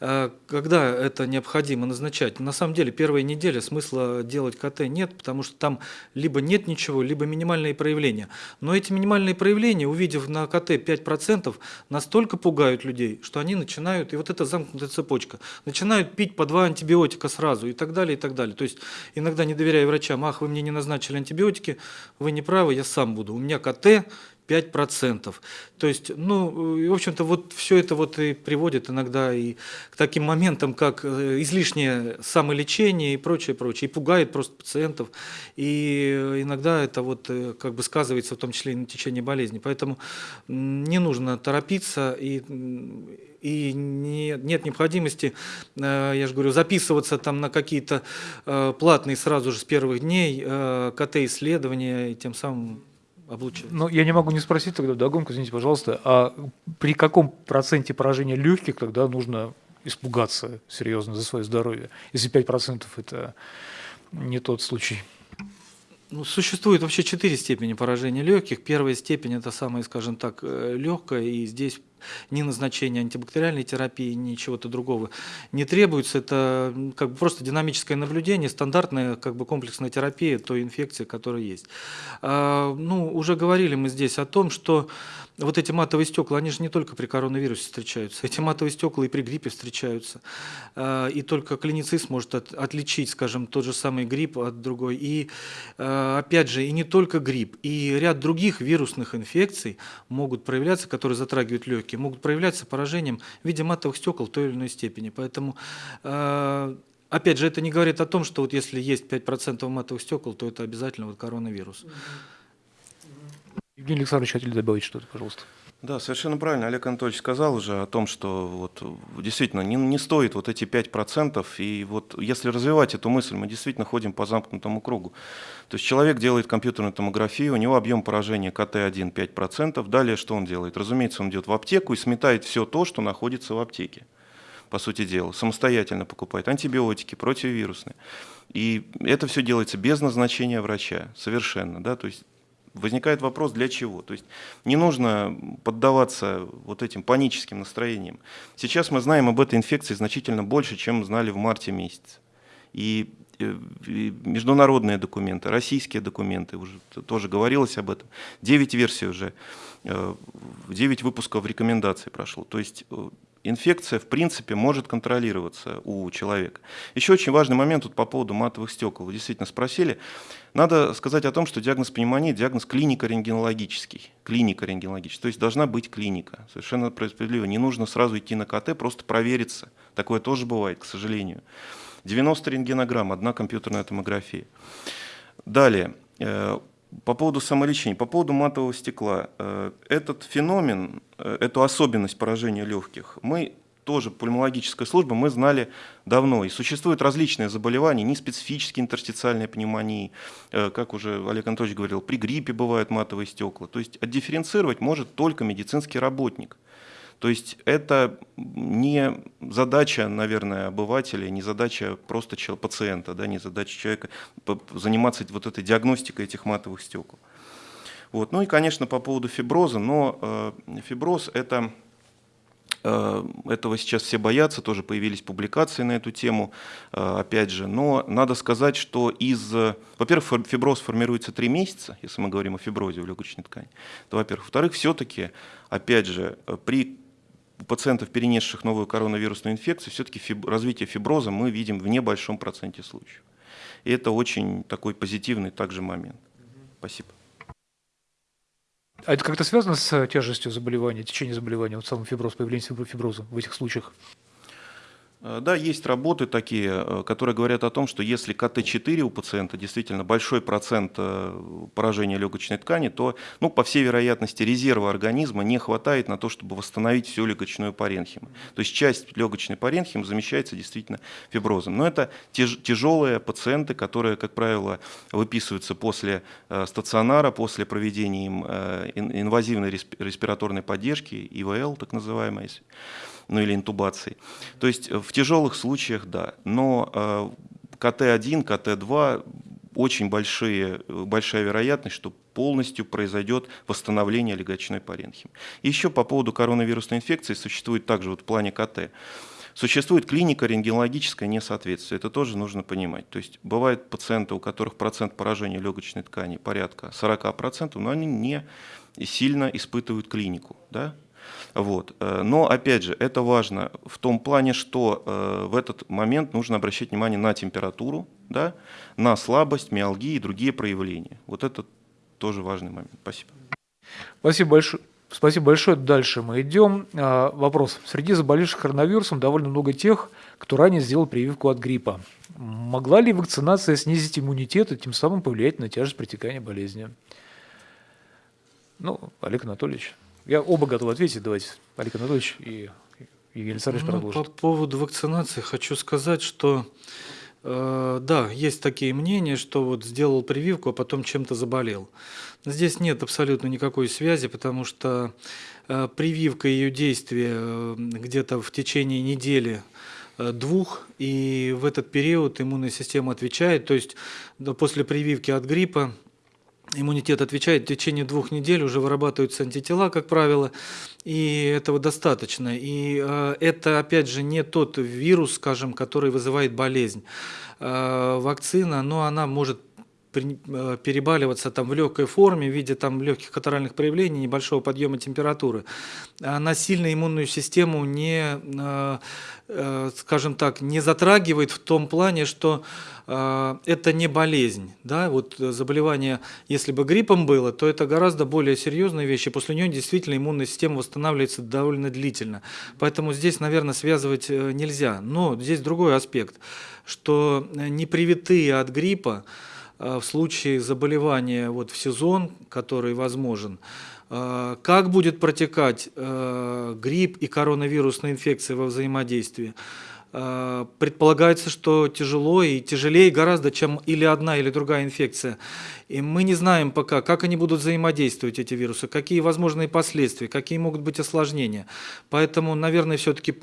э, когда это необходимо назначать. На самом деле первая неделя смысла делать КТ нет, потому что там либо нет ничего, либо минимальные проявления. Но эти минимальные проявления, увидев на КТ 5%, настолько пугают людей, что они начинают, и вот эта замкнутая цепочка, начинают пить по два антибиотика сразу и так далее, и так далее. То есть иногда не доверяя врачам, ах, вы мне не назначили антибиотики, вы не правы, я сам буду. У меня КТ 5%. То есть, ну, и, в общем-то, вот все это вот и приводит иногда и к таким моментам, как э, излишнее самолечение и прочее, прочее, и пугает просто пациентов, и иногда это вот э, как бы сказывается в том числе и на течение болезни. Поэтому не нужно торопиться и и не, нет необходимости, э, я же говорю, записываться там на какие-то э, платные сразу же с первых дней э, КТ-исследования, и тем самым облучать. Ну, я не могу не спросить тогда, догонку, извините, пожалуйста, а при каком проценте поражения легких тогда нужно испугаться серьезно за свое здоровье, если 5% это не тот случай? Ну, существует вообще четыре степени поражения легких. Первая степень это самая, скажем так, легкая, и здесь ни назначения антибактериальной терапии, ни чего-то другого не требуется. Это как бы просто динамическое наблюдение, стандартная как бы комплексная терапия той инфекции, которая есть. А, ну, уже говорили мы здесь о том, что вот эти матовые стекла, они же не только при коронавирусе встречаются, эти матовые стекла и при гриппе встречаются. А, И только клиницист может от- отличить, скажем, тот же самый грипп от другой. И а, опять же, и не только грипп, и ряд других вирусных инфекций могут проявляться, которые затрагивают легкие, могут проявляться поражением в виде матовых стекол в той или иной степени. Поэтому а, Опять же, это не говорит о том, что вот если есть 5% матовых стекол, то это обязательно вот коронавирус. Евгений Александрович, хотели добавить что-то, пожалуйста? Да, совершенно правильно. Олег Анатольевич сказал уже о том, что вот действительно не, не стоит вот эти 5%. И вот если развивать эту мысль, мы действительно ходим по замкнутому кругу. То есть человек делает компьютерную томографию, у него объем поражения КТ1 5%. Далее что он делает? Разумеется, он идет в аптеку и сметает все то, что находится в аптеке. По сути дела, самостоятельно покупает антибиотики, противовирусные. И это все делается без назначения врача, совершенно. Да? То есть возникает вопрос, для чего. То есть не нужно поддаваться вот этим паническим настроениям. Сейчас мы знаем об этой инфекции значительно больше, чем знали в марте месяце. И э, международные документы, российские документы, уже тоже говорилось об этом. 9 версий уже, 9 выпусков рекомендаций прошло. То есть э, инфекция, в принципе, может контролироваться у человека. Еще очень важный момент тут по поводу матовых стекол. Вы действительно спросили. Надо сказать о том, что диагноз пневмонии – диагноз клинико-рентгенологический. Клинико-рентгенологический. То есть должна быть клиника. Совершенно справедливо. Не нужно сразу идти на КТ, просто провериться. Такое тоже бывает, к сожалению. 90 рентгенограмм, одна компьютерная томография. Далее, э, по поводу самолечения, по поводу матового стекла. Э, Этот феномен, э, эту особенность поражения легких, мы тоже, пульмонологическая служба, мы знали давно. И существуют различные заболевания, неспецифические интерстициальные пневмонии, э, как уже Олег Анатольевич говорил, при гриппе бывают матовые стекла. То есть отдифференцировать может только медицинский работник. То есть это не задача, наверное, обывателя, не задача просто пациента, да, не задача человека заниматься вот этой диагностикой этих матовых стекол. Вот. Ну и, конечно, по поводу фиброза, но э, фиброз это э, этого сейчас все боятся, тоже появились публикации на эту тему, э, опять же. Но надо сказать, что из... э, Во-первых, фиброз формируется три месяца, если мы говорим о фиброзе в легочной ткани. Во-первых. Во-вторых, все-таки, опять же, при у пациентов, перенесших новую коронавирусную инфекцию, все-таки фиб... развитие фиброза мы видим в небольшом проценте случаев. И это очень такой позитивный также момент. Спасибо. А это как-то связано с тяжестью заболевания, течением заболевания, вот самым фиброз, появлением фиброза в этих случаях? Э, да, есть работы такие, э, которые говорят о том, что если КТ-4 у пациента действительно большой процент э, поражения легочной ткани, то, ну, по всей вероятности, резерва организма не хватает на то, чтобы восстановить всю легочную паренхиму. То есть часть легочной паренхимы замещается действительно фиброзом. Но это тяж тяжелые пациенты, которые, как правило, выписываются после стационара, после проведения им инвазивной респираторной поддержки, ИВЛ так называемой ну или интубации. То есть э, в тяжелых случаях да, но э, КТ-1, КТ-2 очень большие, э, большая вероятность, что полностью произойдет восстановление легочной паренхимы. еще по поводу коронавирусной инфекции существует также вот в плане КТ. Существует клиника рентгенологическое несоответствие, это тоже нужно понимать. То есть бывают пациенты, у которых процент поражения легочной ткани порядка 40%, но они не сильно испытывают клинику. Да? Вот. Э, но, опять же, это важно в том плане, что э, в этот момент нужно обращать внимание на температуру, да, на слабость, миалгии и другие проявления. Вот это тоже важный момент. Спасибо. Спасибо большое. Спасибо большое. Дальше мы идем. А, вопрос. Среди заболевших коронавирусом довольно много тех, кто ранее сделал прививку от гриппа. Могла ли вакцинация снизить иммунитет и тем самым повлиять на тяжесть протекания болезни? Ну, Олег Анатольевич. Я оба готовы ответить. Давайте, Олег Анатольевич и Евгений Александрович ну, продолжит. По поводу вакцинации хочу сказать, что э, да, есть такие мнения, что вот сделал прививку, а потом чем-то заболел. Здесь нет абсолютно никакой связи, потому что э, прививка и ее действие э, где-то в течение недели двух, и в этот период иммунная система отвечает, то есть после прививки от гриппа иммунитет отвечает, в течение двух недель уже вырабатываются антитела, как правило, и этого достаточно. И э, это, опять же, не тот вирус, скажем, который вызывает болезнь. Э, вакцина, но она может перебаливаться там в легкой форме в виде там легких катаральных проявлений, небольшого подъема температуры, она сильно иммунную систему не, э, э, скажем так, не затрагивает в том плане, что это не болезнь. Да? Вот заболевание, если бы гриппом было, то это гораздо более серьезные вещи. После нее действительно иммунная система восстанавливается довольно длительно. Поэтому здесь, наверное, связывать нельзя. Но здесь другой аспект, что непривитые от гриппа, Э, в случае заболевания вот в сезон, который возможен, э, как будет протекать э, грипп и коронавирусная инфекция во взаимодействии? Предполагается, что тяжело и тяжелее гораздо, чем или одна, или другая инфекция. И мы не знаем пока, как они будут взаимодействовать, эти вирусы, какие возможные последствия, какие могут быть осложнения. Поэтому, наверное, все-таки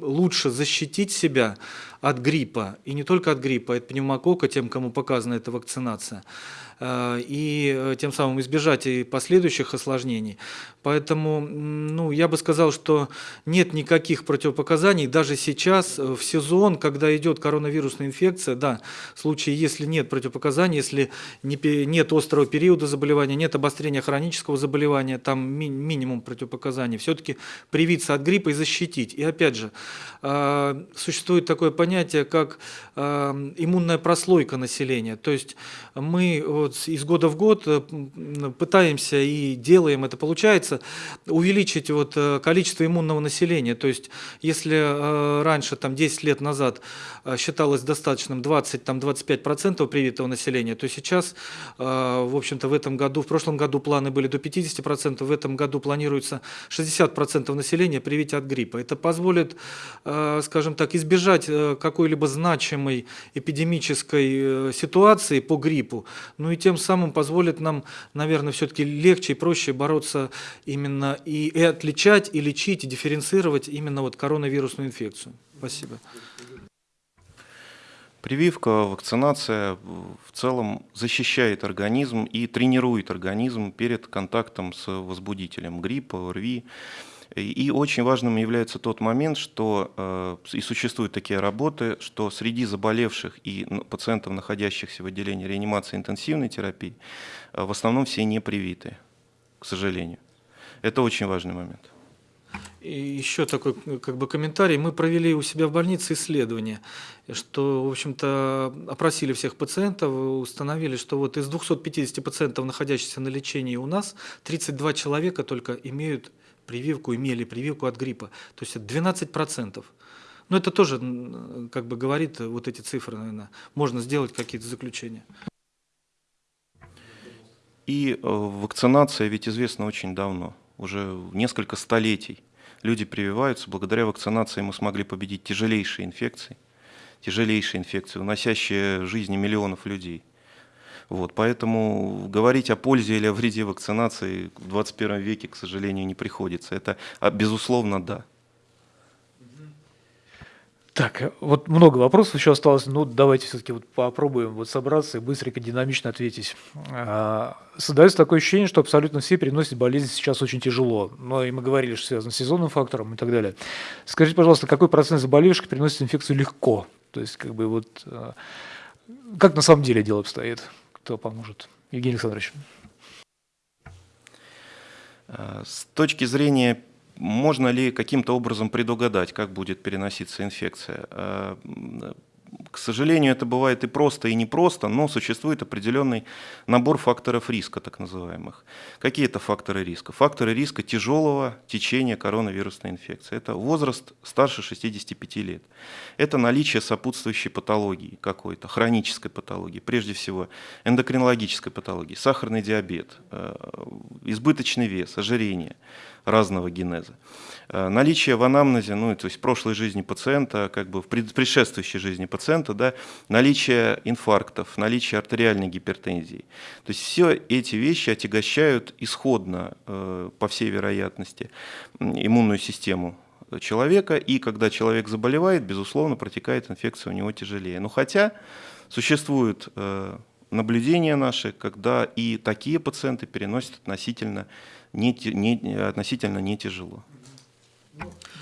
лучше защитить себя от гриппа, и не только от гриппа, от пневмокока, тем, кому показана эта вакцинация, э, и э, тем самым избежать и последующих осложнений. Поэтому ну, я бы сказал, что нет никаких противопоказаний. Даже сейчас, э, в сезон, когда идет коронавирусная инфекция, да, в случае, если нет противопоказаний, если нет острого периода заболевания, нет обострения хронического заболевания, там ми минимум противопоказаний, все-таки привиться от гриппа и защитить. И опять же, существует такое понятие, как э, иммунная прослойка населения. То есть мы вот из года в год э, пытаемся и делаем это, получается, увеличить вот э, количество иммунного населения. То есть если э, раньше, там 10 лет назад считалось достаточным 20-25% привитого населения, то сейчас, в общем-то, в этом году, в прошлом году планы были до 50%, в этом году планируется 60% населения привить от гриппа. Это позволит, скажем так, избежать какой-либо значимой эпидемической ситуации по гриппу, ну и тем самым позволит нам, наверное, все-таки легче и проще бороться именно и, и отличать, и лечить, и дифференцировать именно вот коронавирусную инфекцию. Спасибо. Прививка, вакцинация в целом защищает организм и тренирует организм перед контактом с возбудителем гриппа, ОРВИ. И очень важным является тот момент, что э, и существуют такие работы, что среди заболевших и пациентов, находящихся в отделении реанимации интенсивной терапии, э, в основном все не привиты, к сожалению. Это очень важный момент. И еще такой э, как бы комментарий. Мы провели у себя в больнице исследование, что, в общем-то, опросили всех пациентов, установили, что вот из 250 пациентов, находящихся на лечении у нас, 32 человека только имеют прививку, имели прививку от гриппа. То есть это 12 процентов. Но это тоже как бы говорит вот эти цифры, наверное, можно сделать какие-то заключения. И э, вакцинация ведь известна очень давно, уже несколько столетий. Люди прививаются, благодаря вакцинации мы смогли победить тяжелейшие инфекции, тяжелейшие инфекции, уносящие жизни миллионов людей. Вот, поэтому говорить о пользе или о вреде вакцинации в 21 веке, к сожалению, не приходится. Это, а, безусловно, да. Так, вот много вопросов еще осталось, ну давайте все-таки вот попробуем вот собраться и быстренько, динамично ответить. А, Создается такое ощущение, что абсолютно все переносят болезнь сейчас очень тяжело. Но и мы говорили, что связано с сезонным фактором и так далее. Скажите, пожалуйста, какой процент заболевших переносит инфекцию легко? То есть, как бы вот, а, как на самом деле дело обстоит? Кто поможет? Евгений Александрович. Э, С точки зрения, можно ли каким-то образом предугадать, как будет переноситься инфекция? К сожалению, это бывает и просто, и непросто, но существует определенный набор факторов риска, так называемых. Какие это факторы риска? Факторы риска тяжелого течения коронавирусной инфекции. Это возраст старше 65 лет. Это наличие сопутствующей патологии какой-то, хронической патологии, прежде всего эндокринологической патологии, сахарный диабет, э, избыточный вес, ожирение разного генеза. Э, Наличие в анамнезе, ну, то есть в прошлой жизни пациента, как бы в пред- предшествующей жизни пациента, да, наличие инфарктов, наличие артериальной гипертензии. То есть все эти вещи отягощают исходно, э, по всей вероятности, иммунную систему человека, и когда человек заболевает, безусловно, протекает инфекция у него тяжелее. Но хотя существуют э, наблюдения наши, когда и такие пациенты переносят относительно не, не- относительно не тяжело.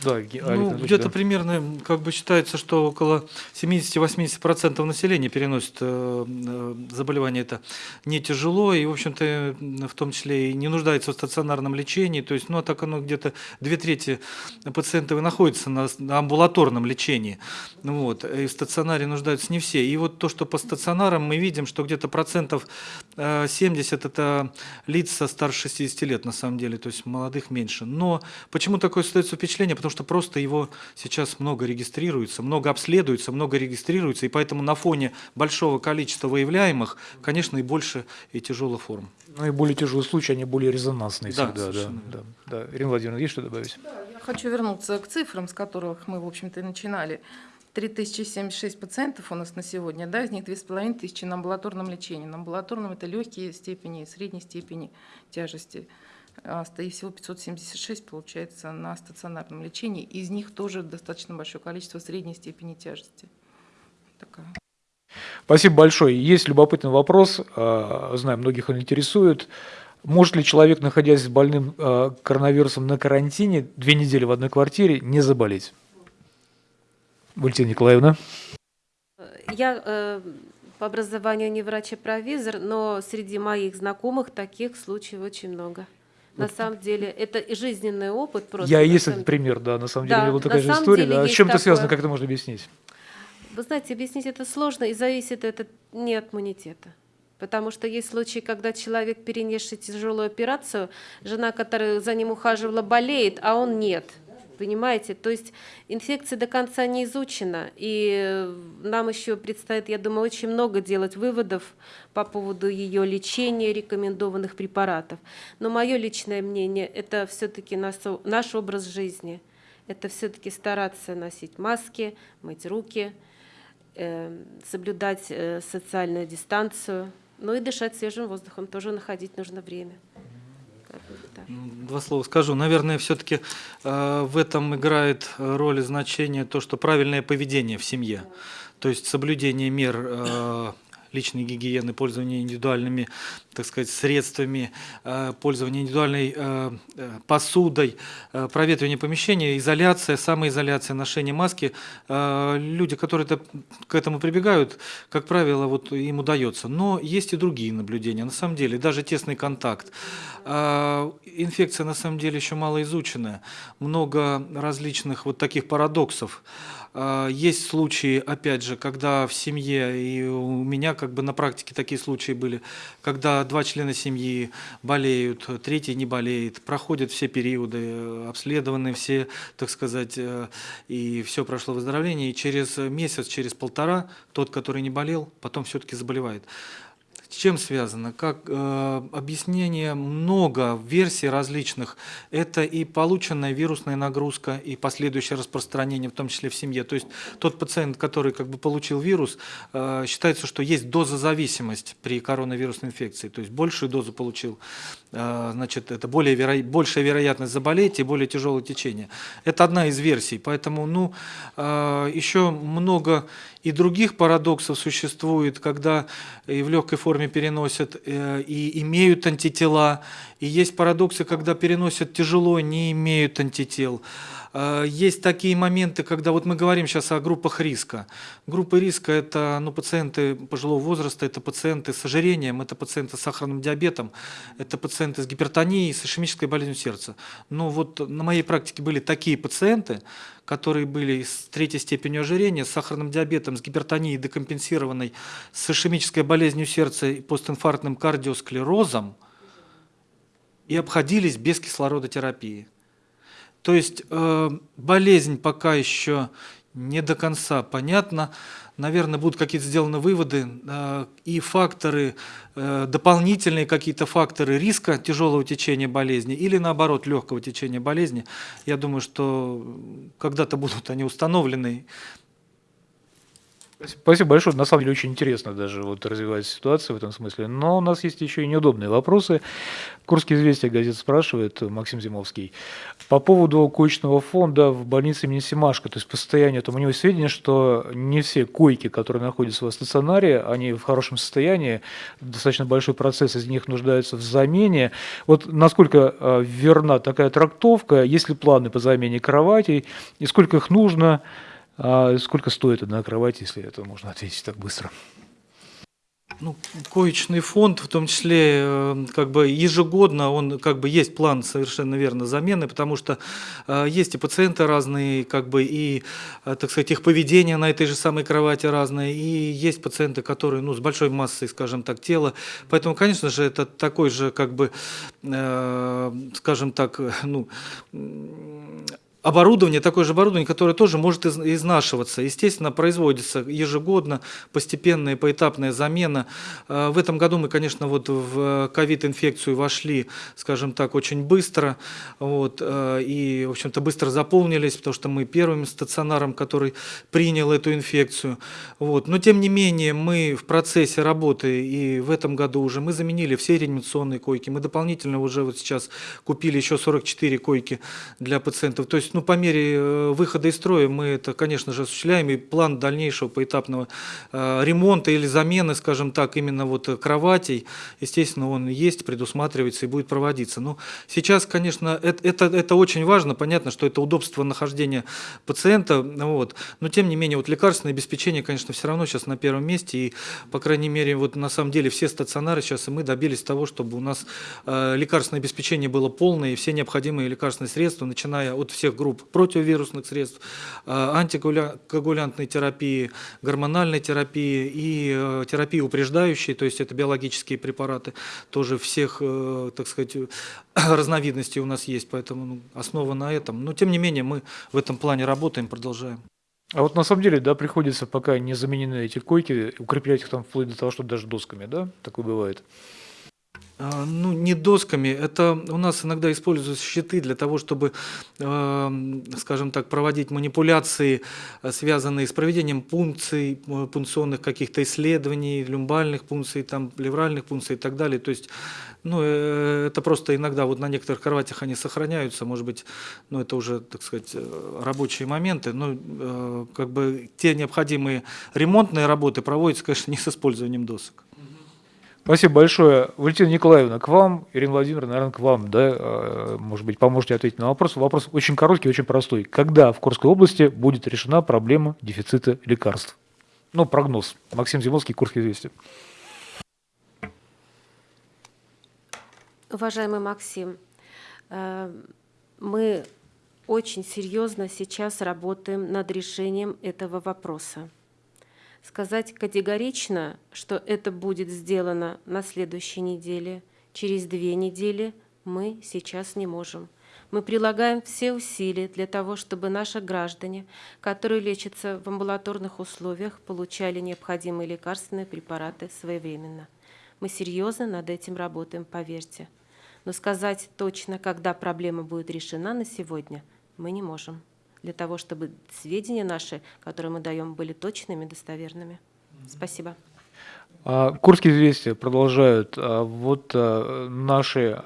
Да, Ну, где-то да. примерно, как бы считается, что около 70-80% населения переносит э, э, заболевание это не тяжело, и, в общем-то, э, в том числе и не нуждается в стационарном лечении. То есть, ну, а так оно где-то две трети пациентов и находятся на, на амбулаторном лечении. Ну Вот, и в стационаре нуждаются не все. И вот то, что по стационарам мы видим, что где-то процентов э, 70 это лица старше 60 лет, на самом деле, то есть молодых меньше. Но почему такое создается впечатление? Потому что просто его сейчас много регистрируется, много обследуется, много регистрируется, и поэтому на фоне большого количества выявляемых, конечно, и больше и тяжелых форм. Ну и более тяжелые случаи, они более резонансные Да, всегда. Да, да, да. Ирина Владимировна, есть что добавить? Я хочу вернуться к цифрам, с которых мы, в общем-то, и начинали. 3076 пациентов у нас на сегодня, да, из них 2500 на амбулаторном лечении. На амбулаторном это легкие степени, средней степени тяжести. А, И всего 576, получается, на стационарном лечении. Из них тоже достаточно большое количество средней степени тяжести. Такая. Спасибо большое. Есть любопытный вопрос, а, знаю, многих он интересует. Может ли человек, находясь с больным а, коронавирусом на карантине, две недели в одной квартире, не заболеть? Валентина Николаевна. Я э, по образованию не врач-провизор, но среди моих знакомых таких случаев очень много. На самом деле, это и жизненный опыт просто. Я есть самом этот пример, да, на самом деле, Да, у меня была такая же история. да. С чем это связано, такое. как это можно объяснить? Вы знаете, объяснить это сложно, и зависит это не от иммунитета. Потому что есть случаи, когда человек, перенесший тяжелую операцию, жена, которая за ним ухаживала, болеет, а он нет. Понимаете? То есть инфекция до конца не изучена, и э, нам еще предстоит, я думаю, очень много делать выводов по поводу ее лечения, рекомендованных препаратов. Но мое личное мнение – это все-таки наш образ жизни. Это все-таки стараться носить маски, мыть руки, э, соблюдать э, социальную дистанцию, ну и дышать свежим воздухом тоже находить нужно время. М, Два слова скажу. Наверное, все-таки в этом играет э, роль и значение то, что правильное поведение в семье. То есть соблюдение мер э, личной гигиены, пользование индивидуальными, так сказать, средствами, э, пользование индивидуальной э, э, посудой, проветривание помещения, изоляция, самоизоляция, ношение маски. Люди, которые это, к этому прибегают, как правило, вот им удается. Но есть и другие наблюдения. На самом деле, даже тесный контакт. Инфекция на самом деле еще мало изученная. Много различных вот таких парадоксов. А, Есть случаи, опять же, когда в семье, и у меня как бы на практике такие случаи были, когда два члена семьи болеют, третий не болеет, проходят все периоды, обследованы все, так сказать, э, и все прошло выздоровление, и через месяц, через полтора тот, который не болел, потом все-таки заболевает. Чем связано? Как э, объяснение много версий различных. Это и полученная вирусная нагрузка, и последующее распространение, в том числе в семье. То есть тот пациент, который как бы получил вирус, э, считается, что есть дозозависимость при коронавирусной инфекции. То есть большую дозу получил, э, значит, это более веро... большая вероятность заболеть и более тяжелое течение. Это одна из версий. Поэтому, ну, э, еще много и других парадоксов существует, когда и в легкой форме переносят э, и имеют антитела, и есть парадоксы, когда переносят тяжело, не имеют антител. Э, Есть такие моменты, когда вот мы говорим сейчас о группах риска. Группы риска – это ну, пациенты пожилого возраста, это пациенты с ожирением, это пациенты с сахарным диабетом, это пациенты с гипертонией, с ишемической болезнью сердца. Но вот на моей практике были такие пациенты, которые были с третьей степенью ожирения, с сахарным диабетом, с гипертонией декомпенсированной, с ишемической болезнью сердца и постинфарктным кардиосклерозом, и обходились без кислородотерапии. То есть э, болезнь пока еще не до конца понятна. Наверное, будут какие-то сделаны выводы э, и факторы, э, дополнительные какие-то факторы риска тяжелого течения болезни или наоборот легкого течения болезни. Я думаю, что когда-то будут они установлены. Спасибо большое. На самом деле очень интересно даже вот развивается ситуация в этом смысле. Но у нас есть еще и неудобные вопросы. Курские известия газет спрашивает Максим Зимовский. По поводу коечного фонда в больнице имени Семашко, то есть по состоянию, там у него есть сведения, что не все койки, которые находятся в стационаре, они в хорошем состоянии, достаточно большой процесс из них нуждаются в замене. Вот насколько э, верна такая трактовка, есть ли планы по замене кроватей, и сколько их нужно, а сколько стоит одна кровать, если это можно ответить так быстро? Ну, коечный фонд, в том числе, э, как бы ежегодно, он как бы есть план совершенно верно замены, потому что э, есть и пациенты разные, как бы и, э, так сказать, их поведение на этой же самой кровати разное, и есть пациенты, которые, ну, с большой массой, скажем так, тела, поэтому, конечно же, это такой же, как бы, э, скажем так, э, ну, оборудование, такое же оборудование, которое тоже может из- изнашиваться. Естественно, производится ежегодно постепенная поэтапная замена. Э, В этом году мы, конечно, вот в ковид-инфекцию вошли, скажем так, очень быстро. Вот, э, и, в общем-то, быстро заполнились, потому что мы первым стационаром, который принял эту инфекцию. Вот. Но, тем не менее, мы в процессе работы, и в этом году уже мы заменили все реанимационные койки. Мы дополнительно уже вот сейчас купили еще 44 койки для пациентов. То есть, ну, по мере э, выхода из строя мы это, конечно же, осуществляем, и план дальнейшего поэтапного э, ремонта или замены, скажем так, именно вот э, кроватей, естественно, он есть, предусматривается и будет проводиться. Но сейчас, конечно, это, это, это очень важно, понятно, что это удобство нахождения пациента, вот, но тем не менее, вот лекарственное обеспечение, конечно, все равно сейчас на первом месте, и, по крайней мере, вот на самом деле все стационары сейчас, и мы добились того, чтобы у нас лекарственное обеспечение было полное, и все необходимые лекарственные средства, начиная от всех противовирусных средств, э, антикоагулянтной терапии, гормональной терапии и э, терапии упреждающей, то есть это биологические препараты, тоже всех, э, так сказать, разновидностей у нас есть, поэтому ну, основа на этом. Но тем не менее мы в этом плане работаем, продолжаем. А вот на самом деле, да, приходится, пока не заменены эти койки, укреплять их там вплоть до того, что даже досками, да? Такое бывает. А, Ну, не досками. Это у нас иногда используются щиты для того, чтобы, эм, скажем так, проводить манипуляции, связанные с проведением пункций, э, пункционных каких-то исследований, люмбальных пункций, там, плевральных пункций и так далее. То есть, ну, э, это просто иногда вот на некоторых кроватях они сохраняются, может быть, ну, это уже, так сказать, э, рабочие моменты, но э, как бы те необходимые ремонтные работы проводятся, конечно, не с использованием досок. Спасибо большое. Валентина Николаевна, к вам, Ирина Владимировна, наверное, к вам, да, э, может быть, поможете ответить на вопрос. Вопрос очень короткий, очень простой. Когда в Курской области будет решена проблема дефицита лекарств? Ну, прогноз. Максим Зимовский, Курские известия. Уважаемый Максим, э, мы очень серьезно сейчас работаем над решением этого вопроса. Сказать категорично, что это будет сделано на следующей неделе, через две недели, мы сейчас не можем. Мы прилагаем все усилия для того, чтобы наши граждане, которые лечатся в амбулаторных условиях, получали необходимые лекарственные препараты своевременно. Мы серьезно над этим работаем, поверьте. Но сказать точно, когда проблема будет решена на сегодня, мы не можем. Для того, чтобы сведения наши, которые мы даем, были точными, достоверными. Спасибо. А, Курские известия продолжают а, вот а, наши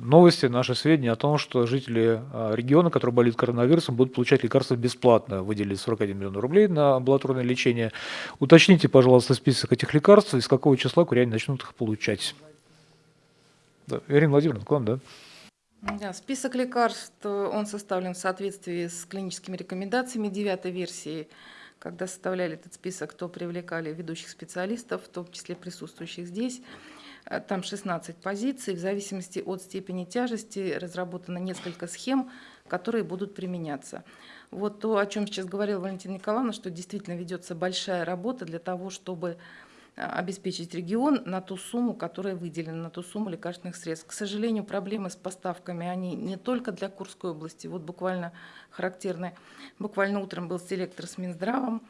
новости, наши сведения о том, что жители региона, которые болеют коронавирусом, будут получать лекарства бесплатно. Выделили 41 миллион рублей на амбулаторное лечение. Уточните, пожалуйста, список этих лекарств и с какого числа куряне начнут их получать. Да. Ирина Владимировна, к вам, да? Да, список лекарств, э, он составлен в соответствии с клиническими рекомендациями девятой версии. Когда составляли этот список, то привлекали ведущих специалистов, в том числе присутствующих здесь. Э, Там 16 позиций. В зависимости от степени тяжести разработано несколько схем, которые будут применяться. Вот то, о чем сейчас говорила Валентина Николаевна, что действительно ведется большая работа для того, чтобы обеспечить регион на ту сумму, которая выделена, на ту сумму лекарственных средств. К сожалению, проблемы с поставками, они не только для Курской области. Вот буквально характерны. Буквально утром был селектор с Минздравом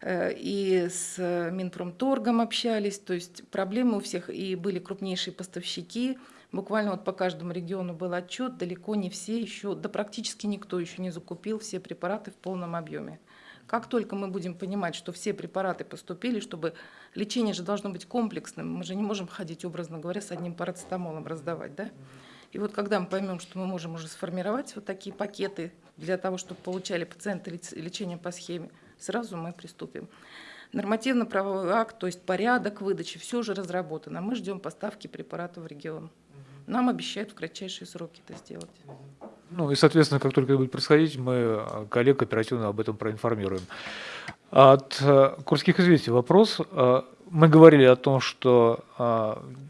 э, и с Минпромторгом общались. То есть проблемы у всех, и были крупнейшие поставщики. Буквально вот по каждому региону был отчет, далеко не все еще, да практически никто еще не закупил все препараты в полном объеме. Как только мы будем понимать, что все препараты поступили, чтобы лечение же должно быть комплексным, мы же не можем ходить, образно говоря, с одним парацетамолом раздавать, да? И вот когда мы поймем, что мы можем уже сформировать вот такие пакеты для того, чтобы получали пациенты лечение по схеме, сразу мы приступим. Нормативно-правовой акт, то есть порядок выдачи, все уже разработано. Мы ждем поставки препаратов в регион. Нам обещают в кратчайшие сроки это сделать. Ну и, соответственно, как только это будет происходить, мы э, коллег оперативно об этом проинформируем. От э, Курских известий вопрос. Э, Мы говорили о том, что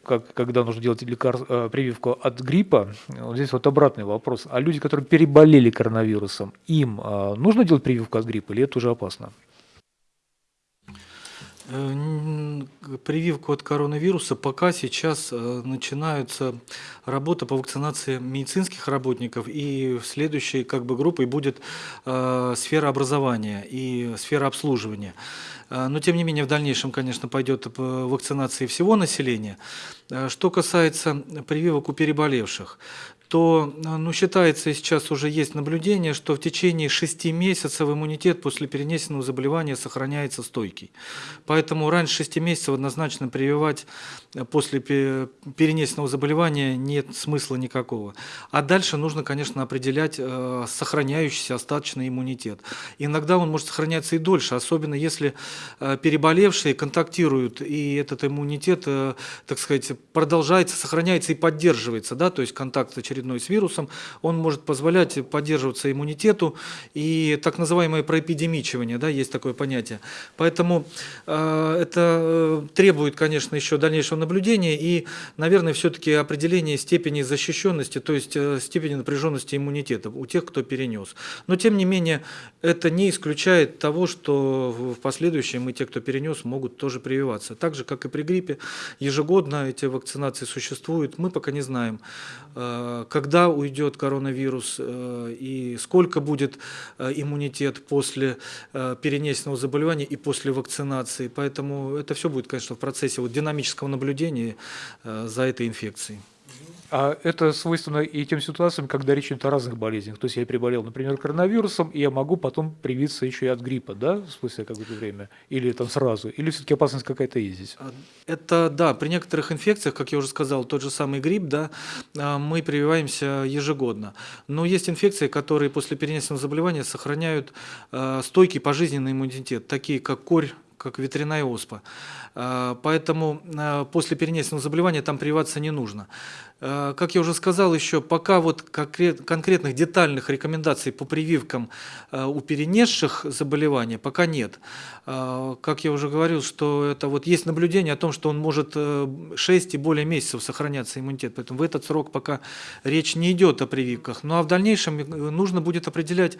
как, когда нужно делать лекар... прививку от гриппа, вот здесь вот обратный вопрос. А люди, которые переболели коронавирусом, им нужно делать прививку от гриппа или это уже опасно? Прививку от коронавируса пока сейчас э, начинается работа по вакцинации медицинских работников, и следующей как бы группой будет э, сфера образования и сфера обслуживания. Э, Но тем не менее в дальнейшем, конечно, пойдет вакцинация всего населения. Что касается прививок у переболевших, то э, ну, считается, и сейчас уже есть наблюдение, что в течение 6 месяцев иммунитет после перенесенного заболевания сохраняется стойкий. Поэтому раньше 6 месяцев однозначно прививать э, после пе- перенесенного заболевания нет смысла никакого. А дальше нужно, конечно, определять э, сохраняющийся остаточный иммунитет. Иногда он может сохраняться и дольше, особенно если э, переболевшие контактируют, и этот иммунитет, так сказать, продолжается, сохраняется и поддерживается, да, то есть контакт очередной с вирусом, он может позволять поддерживаться иммунитету и так называемое проэпидемичивание, да, есть такое понятие. Поэтому э, это э, требует, конечно, еще дальнейшего наблюдения и, наверное, все-таки определения степени защищенности, то есть э, степени напряженности иммунитета у тех, кто перенес. Но, тем не менее, это не исключает того, что в в последующем и те, кто перенес, могут тоже прививаться. Так же, как и при гриппе, ежегодно эти вакцинации существуют. Мы пока не знаем, э, когда уйдет коронавирус э, и сколько будет э, иммунитет после э, перенесенного заболевания и после вакцинации. Поэтому это все будет, конечно, в процессе вот динамического наблюдения за этой инфекцией. А это свойственно и тем ситуациям, когда речь идет о разных болезнях. То есть я приболел, например, коронавирусом, и я могу потом привиться еще и от гриппа, да, спустя какое-то время? Или там сразу? Или все-таки опасность какая-то есть здесь? А, это, да, при некоторых инфекциях, как я уже сказал, тот же самый грипп, да, а, мы прививаемся ежегодно. Но есть инфекции, которые после перенесенного заболевания сохраняют а, стойкий пожизненный иммунитет, такие как корь, как ветряная оспа. Поэтому после перенесенного заболевания там прививаться не нужно. Э, как я уже сказал еще, пока вот конкретных детальных рекомендаций по прививкам э, у перенесших заболевания пока нет. Э, как я уже говорил, что это вот есть наблюдение о том, что он может 6 и более месяцев сохраняться иммунитет, поэтому в этот срок пока речь не идет о прививках. Ну а в дальнейшем нужно будет определять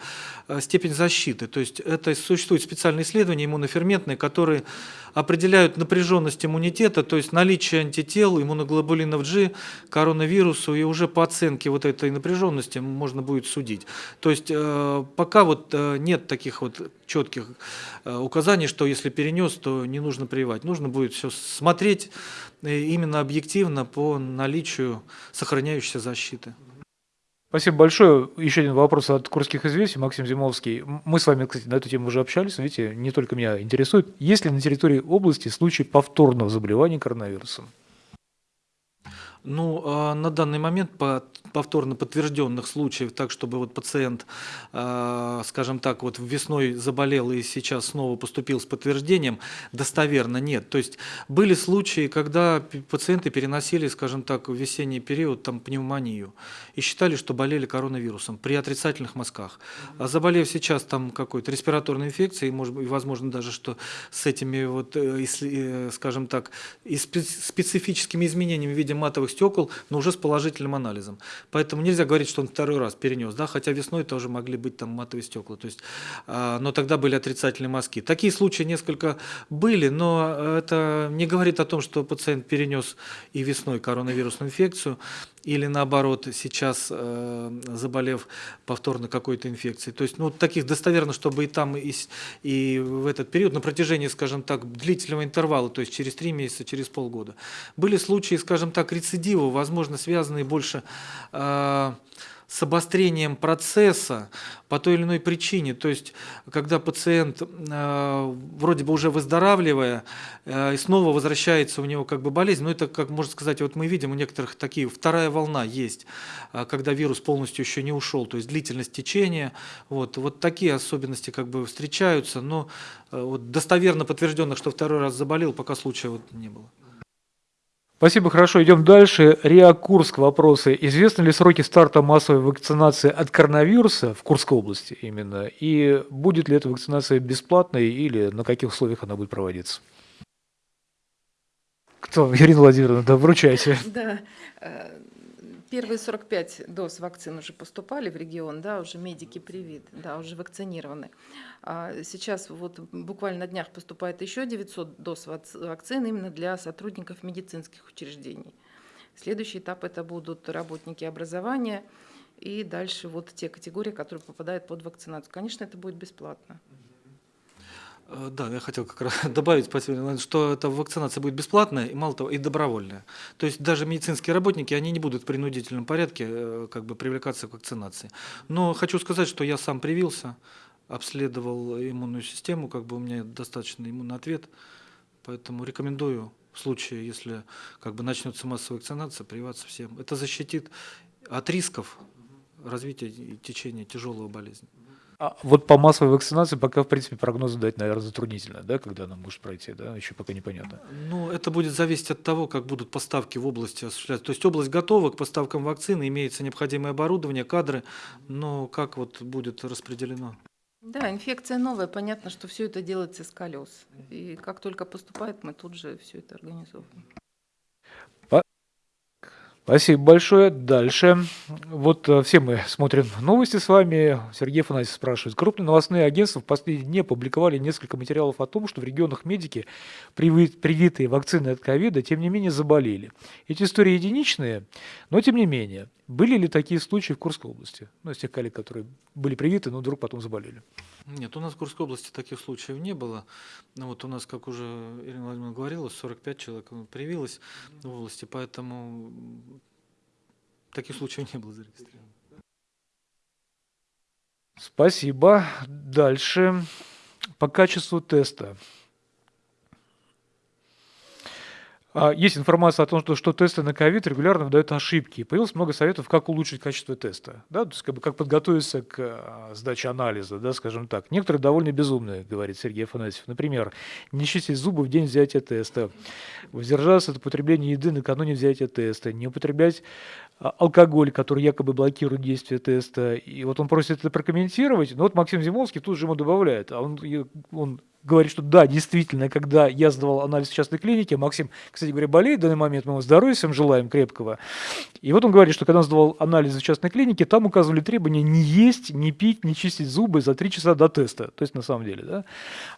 степень защиты, то есть это существуют специальные исследования иммуноферментные, которые определяют напряженность иммунитета, то есть наличие антител, иммуноглобулинов G, коронавирусу, и уже по оценке вот этой напряженности можно будет судить. То есть э, пока вот э, нет таких вот четких э, указаний, что если перенес, то не нужно прививать. Нужно будет все смотреть именно объективно по наличию сохраняющейся защиты. Спасибо большое. Еще один вопрос от Курских известий, Максим Зимовский. Мы с вами, кстати, на эту тему уже общались. Видите, не только меня интересует. Есть ли на территории области случаи повторного заболевания коронавирусом? Ну, а, на данный момент по повторно подтвержденных случаев, так чтобы вот пациент, а, скажем так, вот весной заболел и сейчас снова поступил с подтверждением, достоверно нет. То есть были случаи, когда пациенты переносили, скажем так, в весенний период там пневмонию и считали, что болели коронавирусом при отрицательных мазках. А заболев сейчас там какой-то респираторной инфекцией, может быть, возможно даже, что с этими вот, э, э, скажем так, и специфическими изменениями в виде матовых стекол, но уже с положительным анализом. Поэтому нельзя говорить, что он второй раз перенес, да, хотя весной тоже могли быть там матовые стекла, то есть, а, но тогда были отрицательные мазки. Такие случаи несколько были, но это не говорит о том, что пациент перенес и весной коронавирусную инфекцию, или наоборот сейчас э, заболев повторно какой-то инфекцией. То есть, ну, таких достоверно, чтобы и там, и, и в этот период, на протяжении, скажем так, длительного интервала, то есть через три месяца, через полгода. Были случаи, скажем так, рецидива, возможно, связанные больше э, с обострением процесса по той или иной причине. То есть, когда пациент э, вроде бы уже выздоравливая, э, и снова возвращается у него как бы болезнь, ну это, как можно сказать, вот мы видим у некоторых такие, вторая волна есть, э, когда вирус полностью еще не ушел, то есть длительность течения, вот, вот такие особенности как бы встречаются, но вот достоверно подтвержденных, что второй раз заболел, пока случая вот не было. Спасибо, хорошо. Идем дальше. РИА Курск вопросы. Известны ли сроки старта массовой вакцинации от коронавируса в Курской области именно? И будет ли эта вакцинация бесплатной или на каких условиях она будет проводиться? Кто? Ирина Владимировна, да, вручайте. Да, э, Первые 45 доз вакцин уже поступали в регион, да, уже медики привит, да, уже вакцинированы. А сейчас вот буквально на днях поступает еще 900 доз вакцин именно для сотрудников медицинских учреждений. Следующий этап это будут работники образования и дальше вот те категории, которые попадают под вакцинацию. Конечно, это будет бесплатно. Э, да, я хотел как раз добавить, что эта вакцинация будет бесплатная и мало того, и добровольная. То есть даже медицинские работники, они не будут в принудительном порядке э, как бы привлекаться к вакцинации. Но хочу сказать, что я сам привился, обследовал иммунную систему, как бы у меня достаточно иммунный ответ, поэтому рекомендую в случае, если как бы начнется массовая вакцинация, прививаться всем. Это защитит от рисков развития и течения тяжелого болезни. А вот по массовой вакцинации пока, в принципе, прогнозы дать, наверное, затруднительно, да, когда она может пройти, да, еще пока непонятно. Ну, это будет зависеть от того, как будут поставки в области осуществляться. То есть область готова к поставкам вакцины, имеется необходимое оборудование, кадры, но как вот будет распределено? Да, инфекция новая, понятно, что все это делается с колес. И как только поступает, мы тут же все это организовываем. Спасибо большое. Дальше. Вот э, все мы смотрим новости с вами. Сергей Фанасьев спрашивает. Крупные новостные агентства в последние дни опубликовали несколько материалов о том, что в регионах медики, привитые вакцины от ковида, тем не менее заболели. Эти истории единичные, но тем не менее. Были ли такие случаи в Курской области? Ну, из тех коллег, которые были привиты, но вдруг потом заболели. Нет, у нас в Курской области таких случаев не было. Ну, вот у нас, как уже Ирина Владимировна говорила, 45 человек привилось в области, поэтому таких случаев не было зарегистрировано. Спасибо. Дальше. По качеству теста. А, Есть информация о том, что, что тесты на ковид регулярно выдают ошибки. Появилось много советов, как улучшить качество теста. Да? То есть, как, бы, как подготовиться к а, сдаче анализа, да, скажем так. Некоторые довольно безумные, говорит Сергей Афанасьев. Например, не чистить зубы в день взятия теста, воздержаться от употребления еды накануне взятия теста, не употреблять а, алкоголь, который якобы блокирует действие теста. И вот он просит это прокомментировать. Но вот Максим Зимовский тут же ему добавляет, а он, он говорит, что да, действительно, когда я сдавал анализ в частной клинике, Максим, кстати говоря, болеет в данный момент, мы ему здоровья всем желаем крепкого. И вот он говорит, что когда он сдавал анализы в частной клинике, там указывали требования не есть, не пить, не чистить зубы за три часа до теста. То есть на самом деле, да.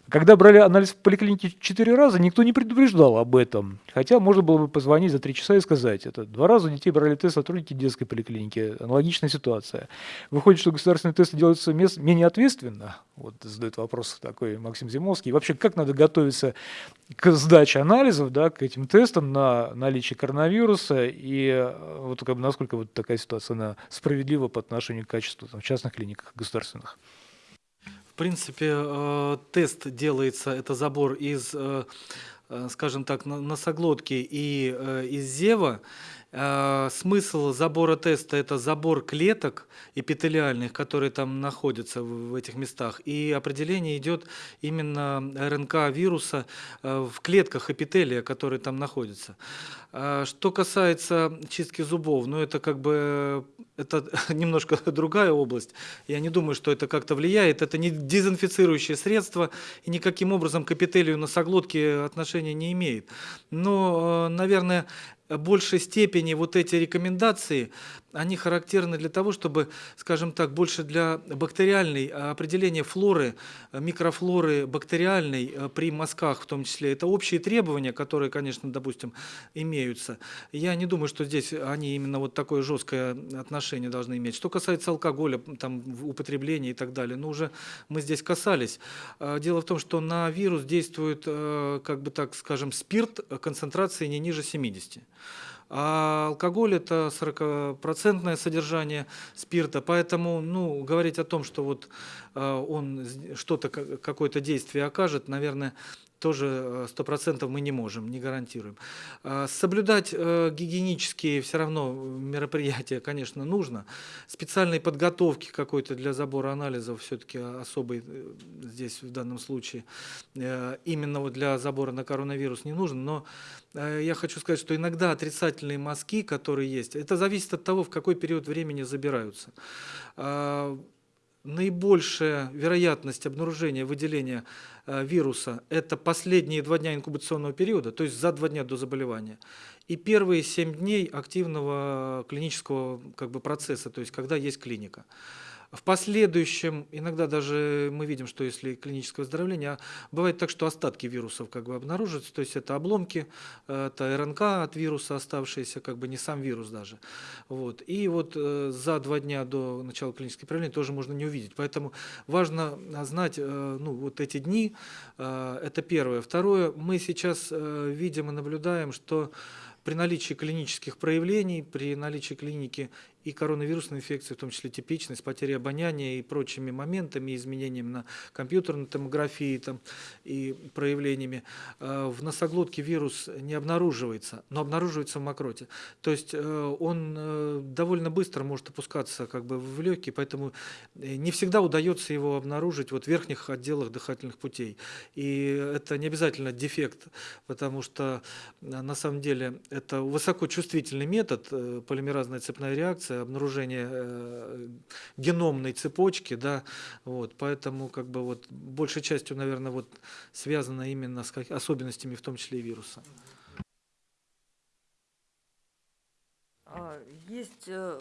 Когда брали анализ в поликлинике четыре раза, никто не предупреждал об этом. Хотя можно было бы позвонить за три часа и сказать это. Два раза у детей брали тест сотрудники детской поликлиники. Аналогичная ситуация. Выходит, что государственные тесты делаются менее ответственно. Вот задает вопрос такой Максим Зимовский. И вообще, как надо готовиться к сдаче анализов, да, к этим тестам на наличие коронавируса и э, вот как бы насколько вот такая ситуация она справедлива по отношению к качеству там, в частных клиниках государственных? В принципе, э, тест делается, это забор из, э, скажем так, носоглотки и из зева. Э, Смысл забора теста – это забор клеток эпителиальных, которые там находятся в этих местах. И определение идет именно РНК вируса э, в клетках эпителия, которые там находятся. А Что касается чистки зубов, ну это как бы это немножко другая область. Я не думаю, что это как-то влияет. Это не дезинфицирующее средство и никаким образом к эпителию носоглотки отношения не имеет. Но, э, наверное, большей степени вот эти рекомендации, они характерны для того, чтобы, скажем так, больше для бактериальной а, определения флоры, э, микрофлоры бактериальной э, при мазках в том числе. Это общие требования, которые, конечно, допустим, имеются. Я не думаю, что здесь они именно вот такое жесткое отношение должны иметь. Что касается алкоголя, там, употребления и так далее, ну, уже мы здесь касались. А, Дело в том, что на вирус действует, э, как бы так скажем, спирт концентрации не ниже 70. А алкоголь это 40% содержание спирта, поэтому ну, говорить о том, что вот э, он что-то, ка- какое-то действие окажет, наверное, тоже э, сто процентов мы не можем, не гарантируем. А, Соблюдать э, гигиенические все равно мероприятия, конечно, нужно. Специальной подготовки какой-то для забора анализов все-таки особой э, здесь в данном случае э, именно вот для забора на коронавирус не нужен, но э, я хочу сказать, что иногда отрицательные мазки, которые есть, это зависит от того, в какой период времени забираются. Наибольшая вероятность обнаружения выделения э, вируса – это последние два дня инкубационного периода, то есть за два дня до заболевания, и первые семь дней активного клинического как бы, процесса, то есть когда есть клиника. В последующем, иногда даже мы видим, что если клиническое выздоровление, бывает так, что остатки вирусов как бы обнаруживаются, то есть это обломки, э, это РНК от вируса оставшиеся, как бы не сам вирус даже. Вот. И вот э, за два дня до начала клинического проявления тоже можно не увидеть. Поэтому важно знать э, ну, вот эти дни, это первое. Второе, мы сейчас видим и наблюдаем, что при наличии клинических проявлений, при наличии клиники и коронавирусной инфекции, в том числе типичность, потеря обоняния и прочими моментами, изменениями на компьютерной томографии там, и проявлениями, э, в носоглотке вирус не обнаруживается, но обнаруживается в мокроте. То есть э, он э, довольно быстро может опускаться как бы в легкие, поэтому не всегда удается его обнаружить вот в верхних отделах дыхательных путей. И это не обязательно дефект, потому что на самом деле это высокочувствительный метод, полимеразная цепная реакция, обнаружение э, геномной цепочки, да, вот, поэтому как бы вот большей частью, наверное, вот связано именно с как- особенностями, в том числе и вируса. А, Есть, э,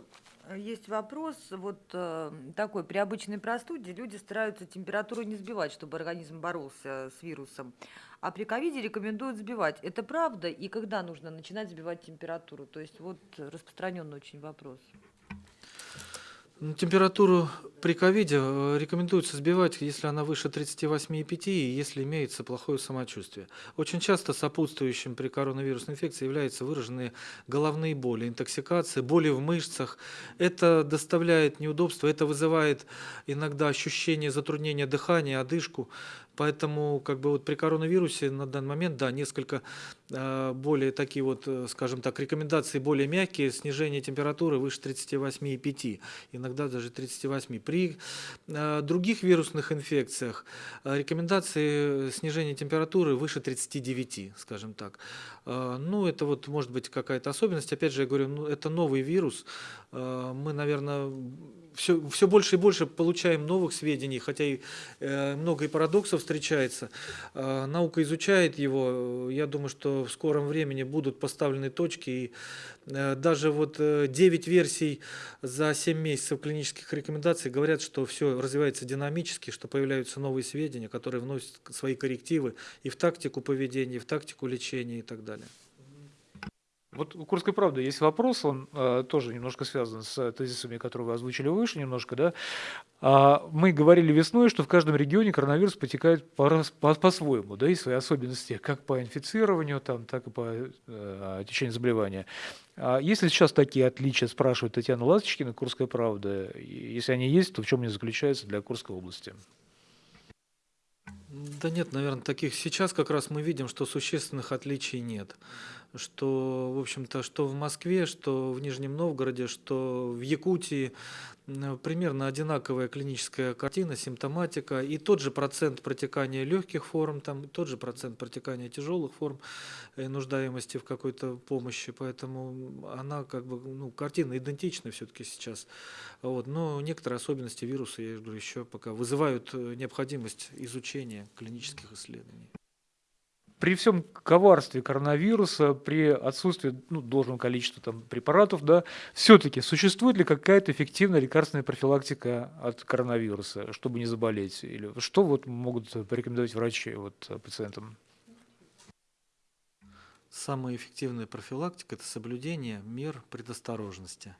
есть вопрос вот э, такой. При обычной простуде люди стараются температуру не сбивать, чтобы организм боролся с вирусом. А при ковиде рекомендуют сбивать. Это правда? И когда нужно начинать сбивать температуру? То есть вот распространенный очень вопрос. Ну, Температуру при ковиде э, рекомендуется сбивать, если она выше 38,5 и если имеется плохое самочувствие. Очень часто сопутствующим при коронавирусной инфекции являются выраженные головные боли, интоксикации, боли в мышцах. Это доставляет неудобства, это вызывает иногда ощущение затруднения дыхания, одышку. Поэтому как бы вот при коронавирусе на данный момент, да, несколько э, более такие вот, э, скажем так, рекомендации более мягкие, снижение температуры выше 38,5, иногда даже 38. При э, других вирусных инфекциях рекомендации снижения температуры выше 39, скажем так. Ну, это вот может быть какая-то особенность. Опять же, я говорю, ну, это новый вирус. Мы, наверное, все, все больше и больше получаем новых сведений, хотя и э, много и парадоксов встречается. Э, наука изучает его. Я думаю, что в скором времени будут поставлены точки. И э, даже вот э, 9 версий за 7 месяцев клинических рекомендаций говорят, что все развивается динамически, что появляются новые сведения, которые вносят свои коррективы и в тактику поведения, и в тактику лечения и так далее. Вот у Курской правды есть вопрос, он э, тоже немножко связан с тезисами, которые вы озвучили выше немножко, да. А, мы говорили весной, что в каждом регионе коронавирус потекает по- по- по-своему, да, и свои особенности, как по инфицированию, там, так и по э, течению заболевания. А есть ли сейчас такие отличия, спрашивает Татьяна Ласточкина, Курская правда? Если они есть, то в чем они заключаются для Курской области? Да нет, наверное, таких сейчас как раз мы видим, что существенных отличий нет. Что, в общем-то, что в Москве, что в Нижнем Новгороде, что в Якутии м, примерно одинаковая клиническая картина, симптоматика и тот же процент протекания легких форм, там тот же процент протекания тяжелых форм и нуждаемости в какой-то помощи, поэтому она как бы, ну, картина идентична все-таки сейчас. Вот. Но некоторые особенности вируса, я говорю, еще пока вызывают э, необходимость изучения клинических исследований. При всем коварстве коронавируса, при отсутствии ну, должного количества там, препаратов, да, все-таки существует ли какая-то эффективная лекарственная профилактика от коронавируса, чтобы не заболеть? Или что вот могут порекомендовать врачи вот, пациентам? Самая эффективная профилактика – это соблюдение мер предосторожности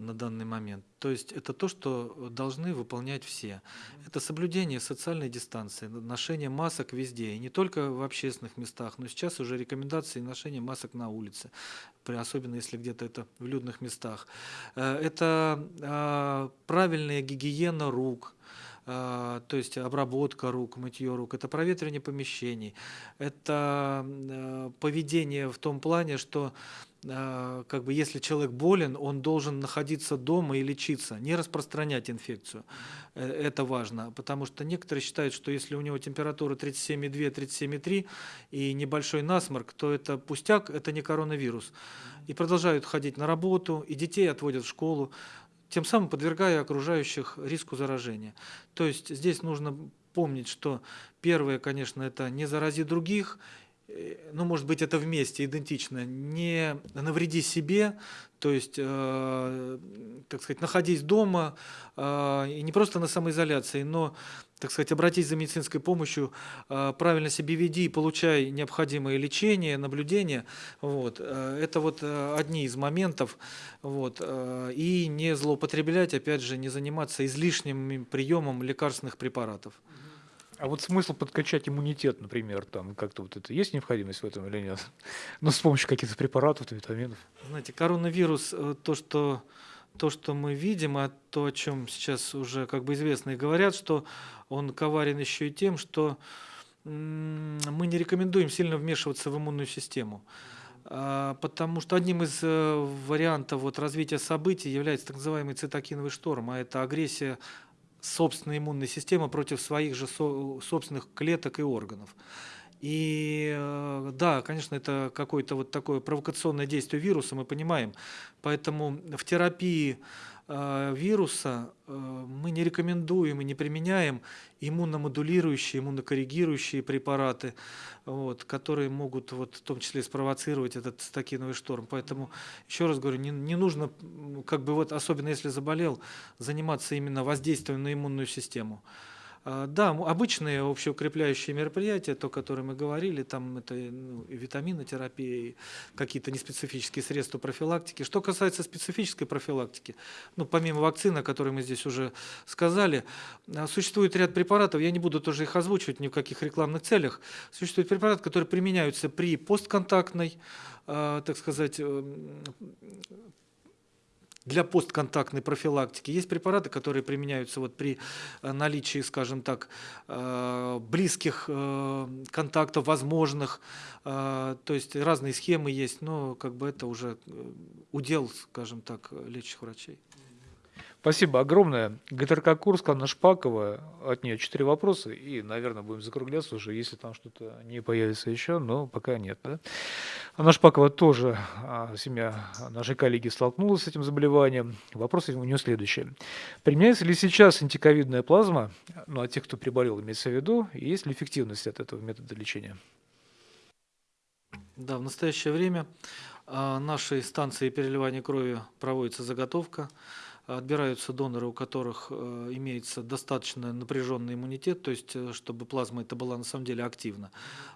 на данный момент. То есть это то, что должны выполнять все. Это соблюдение социальной дистанции, ношение масок везде, и не только в общественных местах, но сейчас уже рекомендации ношения масок на улице, особенно если где-то это в людных местах. Э, Это а, правильная гигиена рук, а, то есть обработка рук, мытье рук, это проветривание помещений, это э, поведение в том плане, что как бы если человек болен, он должен находиться дома и лечиться, не распространять инфекцию. Э, Это важно, потому что некоторые считают, что если у него температура 37,2, 37,3 и небольшой насморк, то это пустяк, это не коронавирус. И продолжают ходить на работу, и детей отводят в школу, тем самым подвергая окружающих риску заражения. То есть здесь нужно помнить, что первое, конечно, это не зарази других, ну, может быть, это вместе идентично, не навреди себе, то есть, э, так сказать, находись дома, э, и не просто на самоизоляции, но, так сказать, обратись за медицинской помощью, э, правильно себя веди, получай необходимое лечение, наблюдение. Вот. э, Это вот э, одни из моментов. Вот. э, И не злоупотреблять, опять же, не заниматься излишним приемом лекарственных препаратов. А вот смысл подкачать иммунитет, например, там как-то вот это есть необходимость в этом или нет? Ну, с помощью каких-то препаратов, витаминов. Знаете, коронавирус, э, то, что, то, что мы видим, а то, о чем сейчас уже как бы известно и говорят, что он коварен еще и тем, что мы не рекомендуем сильно вмешиваться в иммунную систему. А, Потому что одним из э, вариантов вот развития событий является так называемый цитокиновый шторм, а это агрессия собственной иммунной системы против своих же со- собственных клеток и органов. И э, да, конечно, это какое-то вот такое провокационное действие вируса, мы понимаем. Поэтому в терапии вируса э, мы не рекомендуем и не применяем иммуномодулирующие, иммунокоррегирующие препараты, вот, которые могут вот, в том числе спровоцировать этот цитокиновый шторм. Поэтому, еще раз говорю, не, не нужно, как бы вот, особенно если заболел, заниматься именно воздействием на иммунную систему. А, Да, обычные общеукрепляющие мероприятия, то, о которых мы говорили, там это ну, и витаминотерапия, какие-то неспецифические средства профилактики. Что касается специфической профилактики, ну, помимо вакцины, о которой мы здесь уже сказали, а, существует ряд препаратов, я не буду тоже их озвучивать ни в каких рекламных целях, существует препараты, которые применяются при постконтактной, а, так сказать, эм, для постконтактной профилактики. Есть препараты, которые применяются вот при э, наличии, скажем так, э, близких э, контактов, возможных. То есть разные схемы есть, но как бы это уже удел, скажем так, лечащих врачей. Спасибо огромное. ГТРК Курск, Анна Шпакова. От нее четыре вопроса. И, наверное, будем закругляться уже, если там что-то не появится еще, но пока нет. Да? Анна Шпакова тоже, а, семья нашей коллеги столкнулась с этим заболеванием. Вопрос у нее следующий. Применяется ли сейчас антиковидная плазма, ну, от тех, кто приболел, имеется в виду, и есть ли эффективность от этого метода лечения? Да, в настоящее время а, нашей станции переливания крови проводится заготовка. Отбираются доноры, у которых э, имеется достаточно напряженный иммунитет, то есть э, чтобы плазма это была на самом деле активна.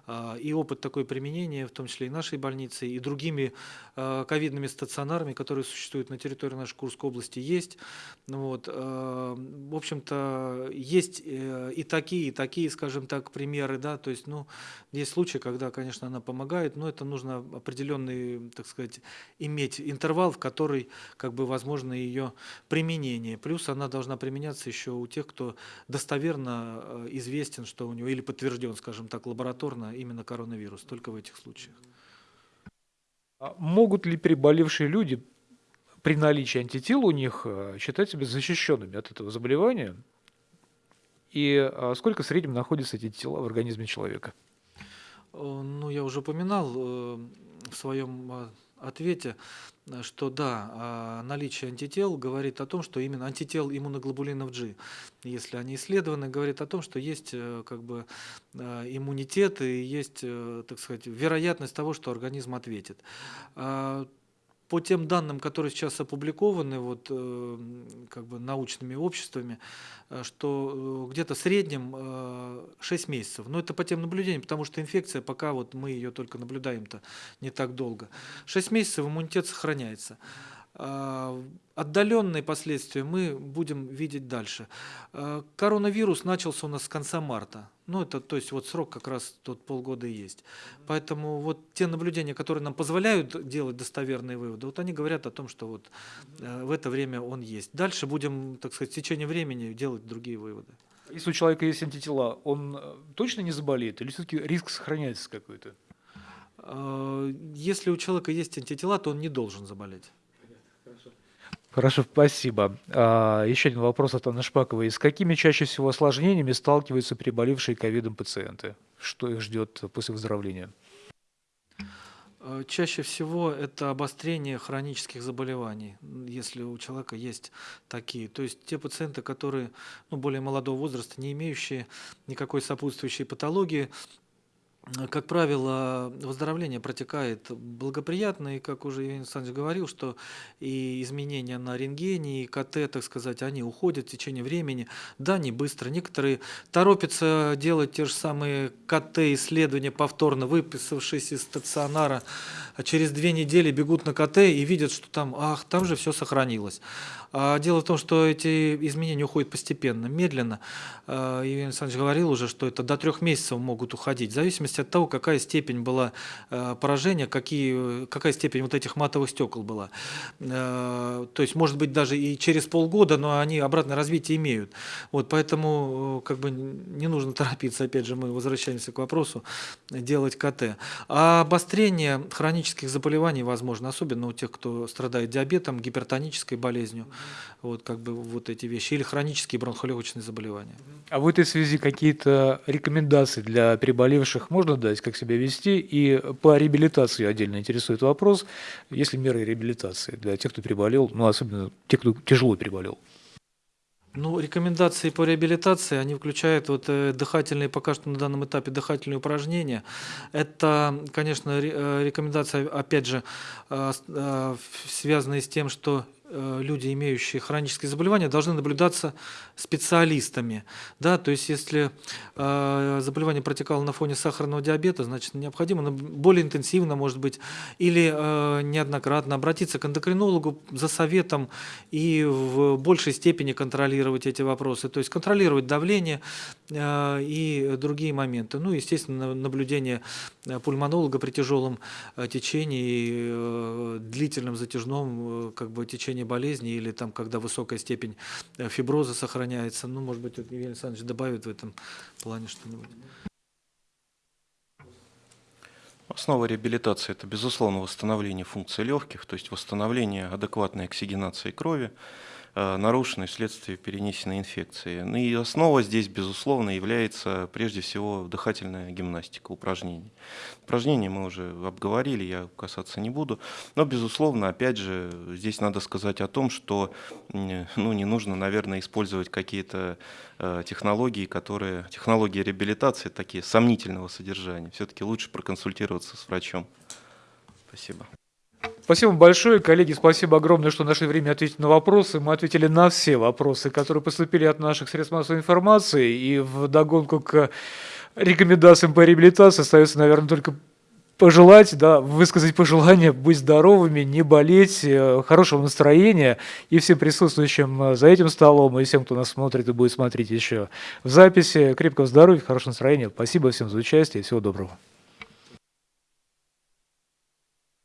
А, И опыт такой применения, в том числе и нашей больницы, и другими э, ковидными стационарами, которые существуют на территории нашей Курской области, есть. Ну Вот. В общем-то, есть и такие, и такие, скажем так, примеры, да, то есть, ну, есть случаи, когда, конечно, она помогает, но это нужно определенный, так сказать, иметь интервал, в который, как бы, возможно ее применение. Плюс она должна применяться еще у тех, кто достоверно э, известен, что у него, или подтвержден, скажем так, лабораторно именно коронавирус, только в этих случаях. А Могут ли переболевшие люди при наличии антител у них э, считать себя защищенными от этого заболевания? И а, сколько в среднем находятся эти тела в организме человека? Э, Ну, я уже упоминал в своем ответе, что да, а, наличие антител говорит о том, что именно антител иммуноглобулинов G, если они исследованы, говорит о том, что есть э, как бы э, иммунитет и есть, э, так сказать, вероятность того, что организм ответит. По тем данным, которые сейчас опубликованы вот, э, м, как бы научными обществами, э, что э, где-то в среднем э, 6 месяцев. Но это по тем наблюдениям, потому что инфекция, пока вот мы ее только наблюдаем-то не так долго. 6 месяцев иммунитет сохраняется. А, Отдаленные последствия мы будем видеть дальше. А, Коронавирус начался у нас с конца марта. Ну, это, то есть, вот срок как раз тот полгода и есть. Поэтому вот те наблюдения, которые нам позволяют делать достоверные выводы, вот они говорят о том, что вот э, в это время он есть. Дальше будем, так сказать, в течение времени делать другие выводы. Если у человека есть антитела, он э, точно не заболеет или все-таки риск сохраняется какой-то? А, Если у человека есть антитела, то он не должен заболеть. Хорошо, спасибо. А, Еще один вопрос от Анны Шпаковой. С какими чаще всего осложнениями сталкиваются приболевшие ковидом пациенты? Что их ждет после выздоровления? Э, Чаще всего это обострение хронических заболеваний, если у человека есть такие. То есть те пациенты, которые ну, более молодого возраста, не имеющие никакой сопутствующей патологии, э, как правило, выздоровление протекает благоприятно, и, как уже Евгений Александрович говорил, что и изменения на рентгене, и КТ, так сказать, они уходят в течение времени. Да, не быстро. Некоторые торопятся делать те же самые КТ-исследования повторно, выписавшись из стационара, а через две недели бегут на КТ и видят, что там, ах, там же все сохранилось. А дело в том, что эти изменения уходят постепенно, медленно. А, Евгений Александрович говорил уже, что это до трех месяцев могут уходить, в зависимости от того, какая степень была э, поражения, какие, какая степень вот этих матовых стекол была. Э, То есть, может быть, даже и через полгода, но они обратное развитие имеют. Вот, поэтому э, как бы не нужно торопиться, опять же, мы возвращаемся к вопросу, делать КТ. А обострение хронических заболеваний возможно, особенно у тех, кто страдает диабетом, гипертонической болезнью, вот как бы вот эти вещи, или хронические бронхолегочные заболевания. А в этой связи какие-то рекомендации для приболевших можно дать, как себя вести? И по реабилитации отдельно интересует вопрос, есть ли меры реабилитации для тех, кто приболел, ну, особенно тех, кто тяжело приболел? Ну, рекомендации по реабилитации, они включают вот э, дыхательные, пока что на данном этапе дыхательные упражнения. Это, конечно, э, рекомендация, опять же, э, связанные с тем, что люди, имеющие хронические заболевания, должны наблюдаться специалистами. Да? То есть если э, заболевание протекало на фоне сахарного диабета, значит необходимо более интенсивно, может быть, или э, неоднократно обратиться к эндокринологу за советом и в большей степени контролировать эти вопросы. То есть контролировать давление э, и другие моменты. Ну, естественно, на- наблюдение э, пульмонолога при тяжелом э, течении, и, э, длительном затяжном э, как бы течении болезни или там, когда высокая степень э, фиброза сохраняется. Ну, может быть, Евгений Александрович добавит в этом плане что-нибудь. Основа реабилитации – это, безусловно, восстановление функции легких, то есть восстановление адекватной оксигенации крови, э, нарушенной вследствие перенесенной инфекции. Ну и основа здесь, безусловно, является прежде всего дыхательная гимнастика, упражнения. Упражнения мы уже обговорили, я касаться не буду. Но, безусловно, опять же, здесь надо сказать о том, что ну, не нужно, наверное, использовать какие-то э, технологии, которые, технологии реабилитации такие сомнительного содержания. Все-таки лучше проконсультироваться с врачом. Спасибо. Спасибо большое, коллеги, спасибо огромное, что нашли время ответить на вопросы. Мы ответили на все вопросы, которые поступили от наших средств массовой информации. И в догонку к рекомендациям по реабилитации остается, наверное, только пожелать, да, высказать пожелание быть здоровыми, не болеть, э, хорошего настроения и всем присутствующим э, за этим столом, и всем, кто нас смотрит и будет смотреть еще в записи. Крепкого здоровья, хорошего настроения. Спасибо всем за участие. Всего доброго.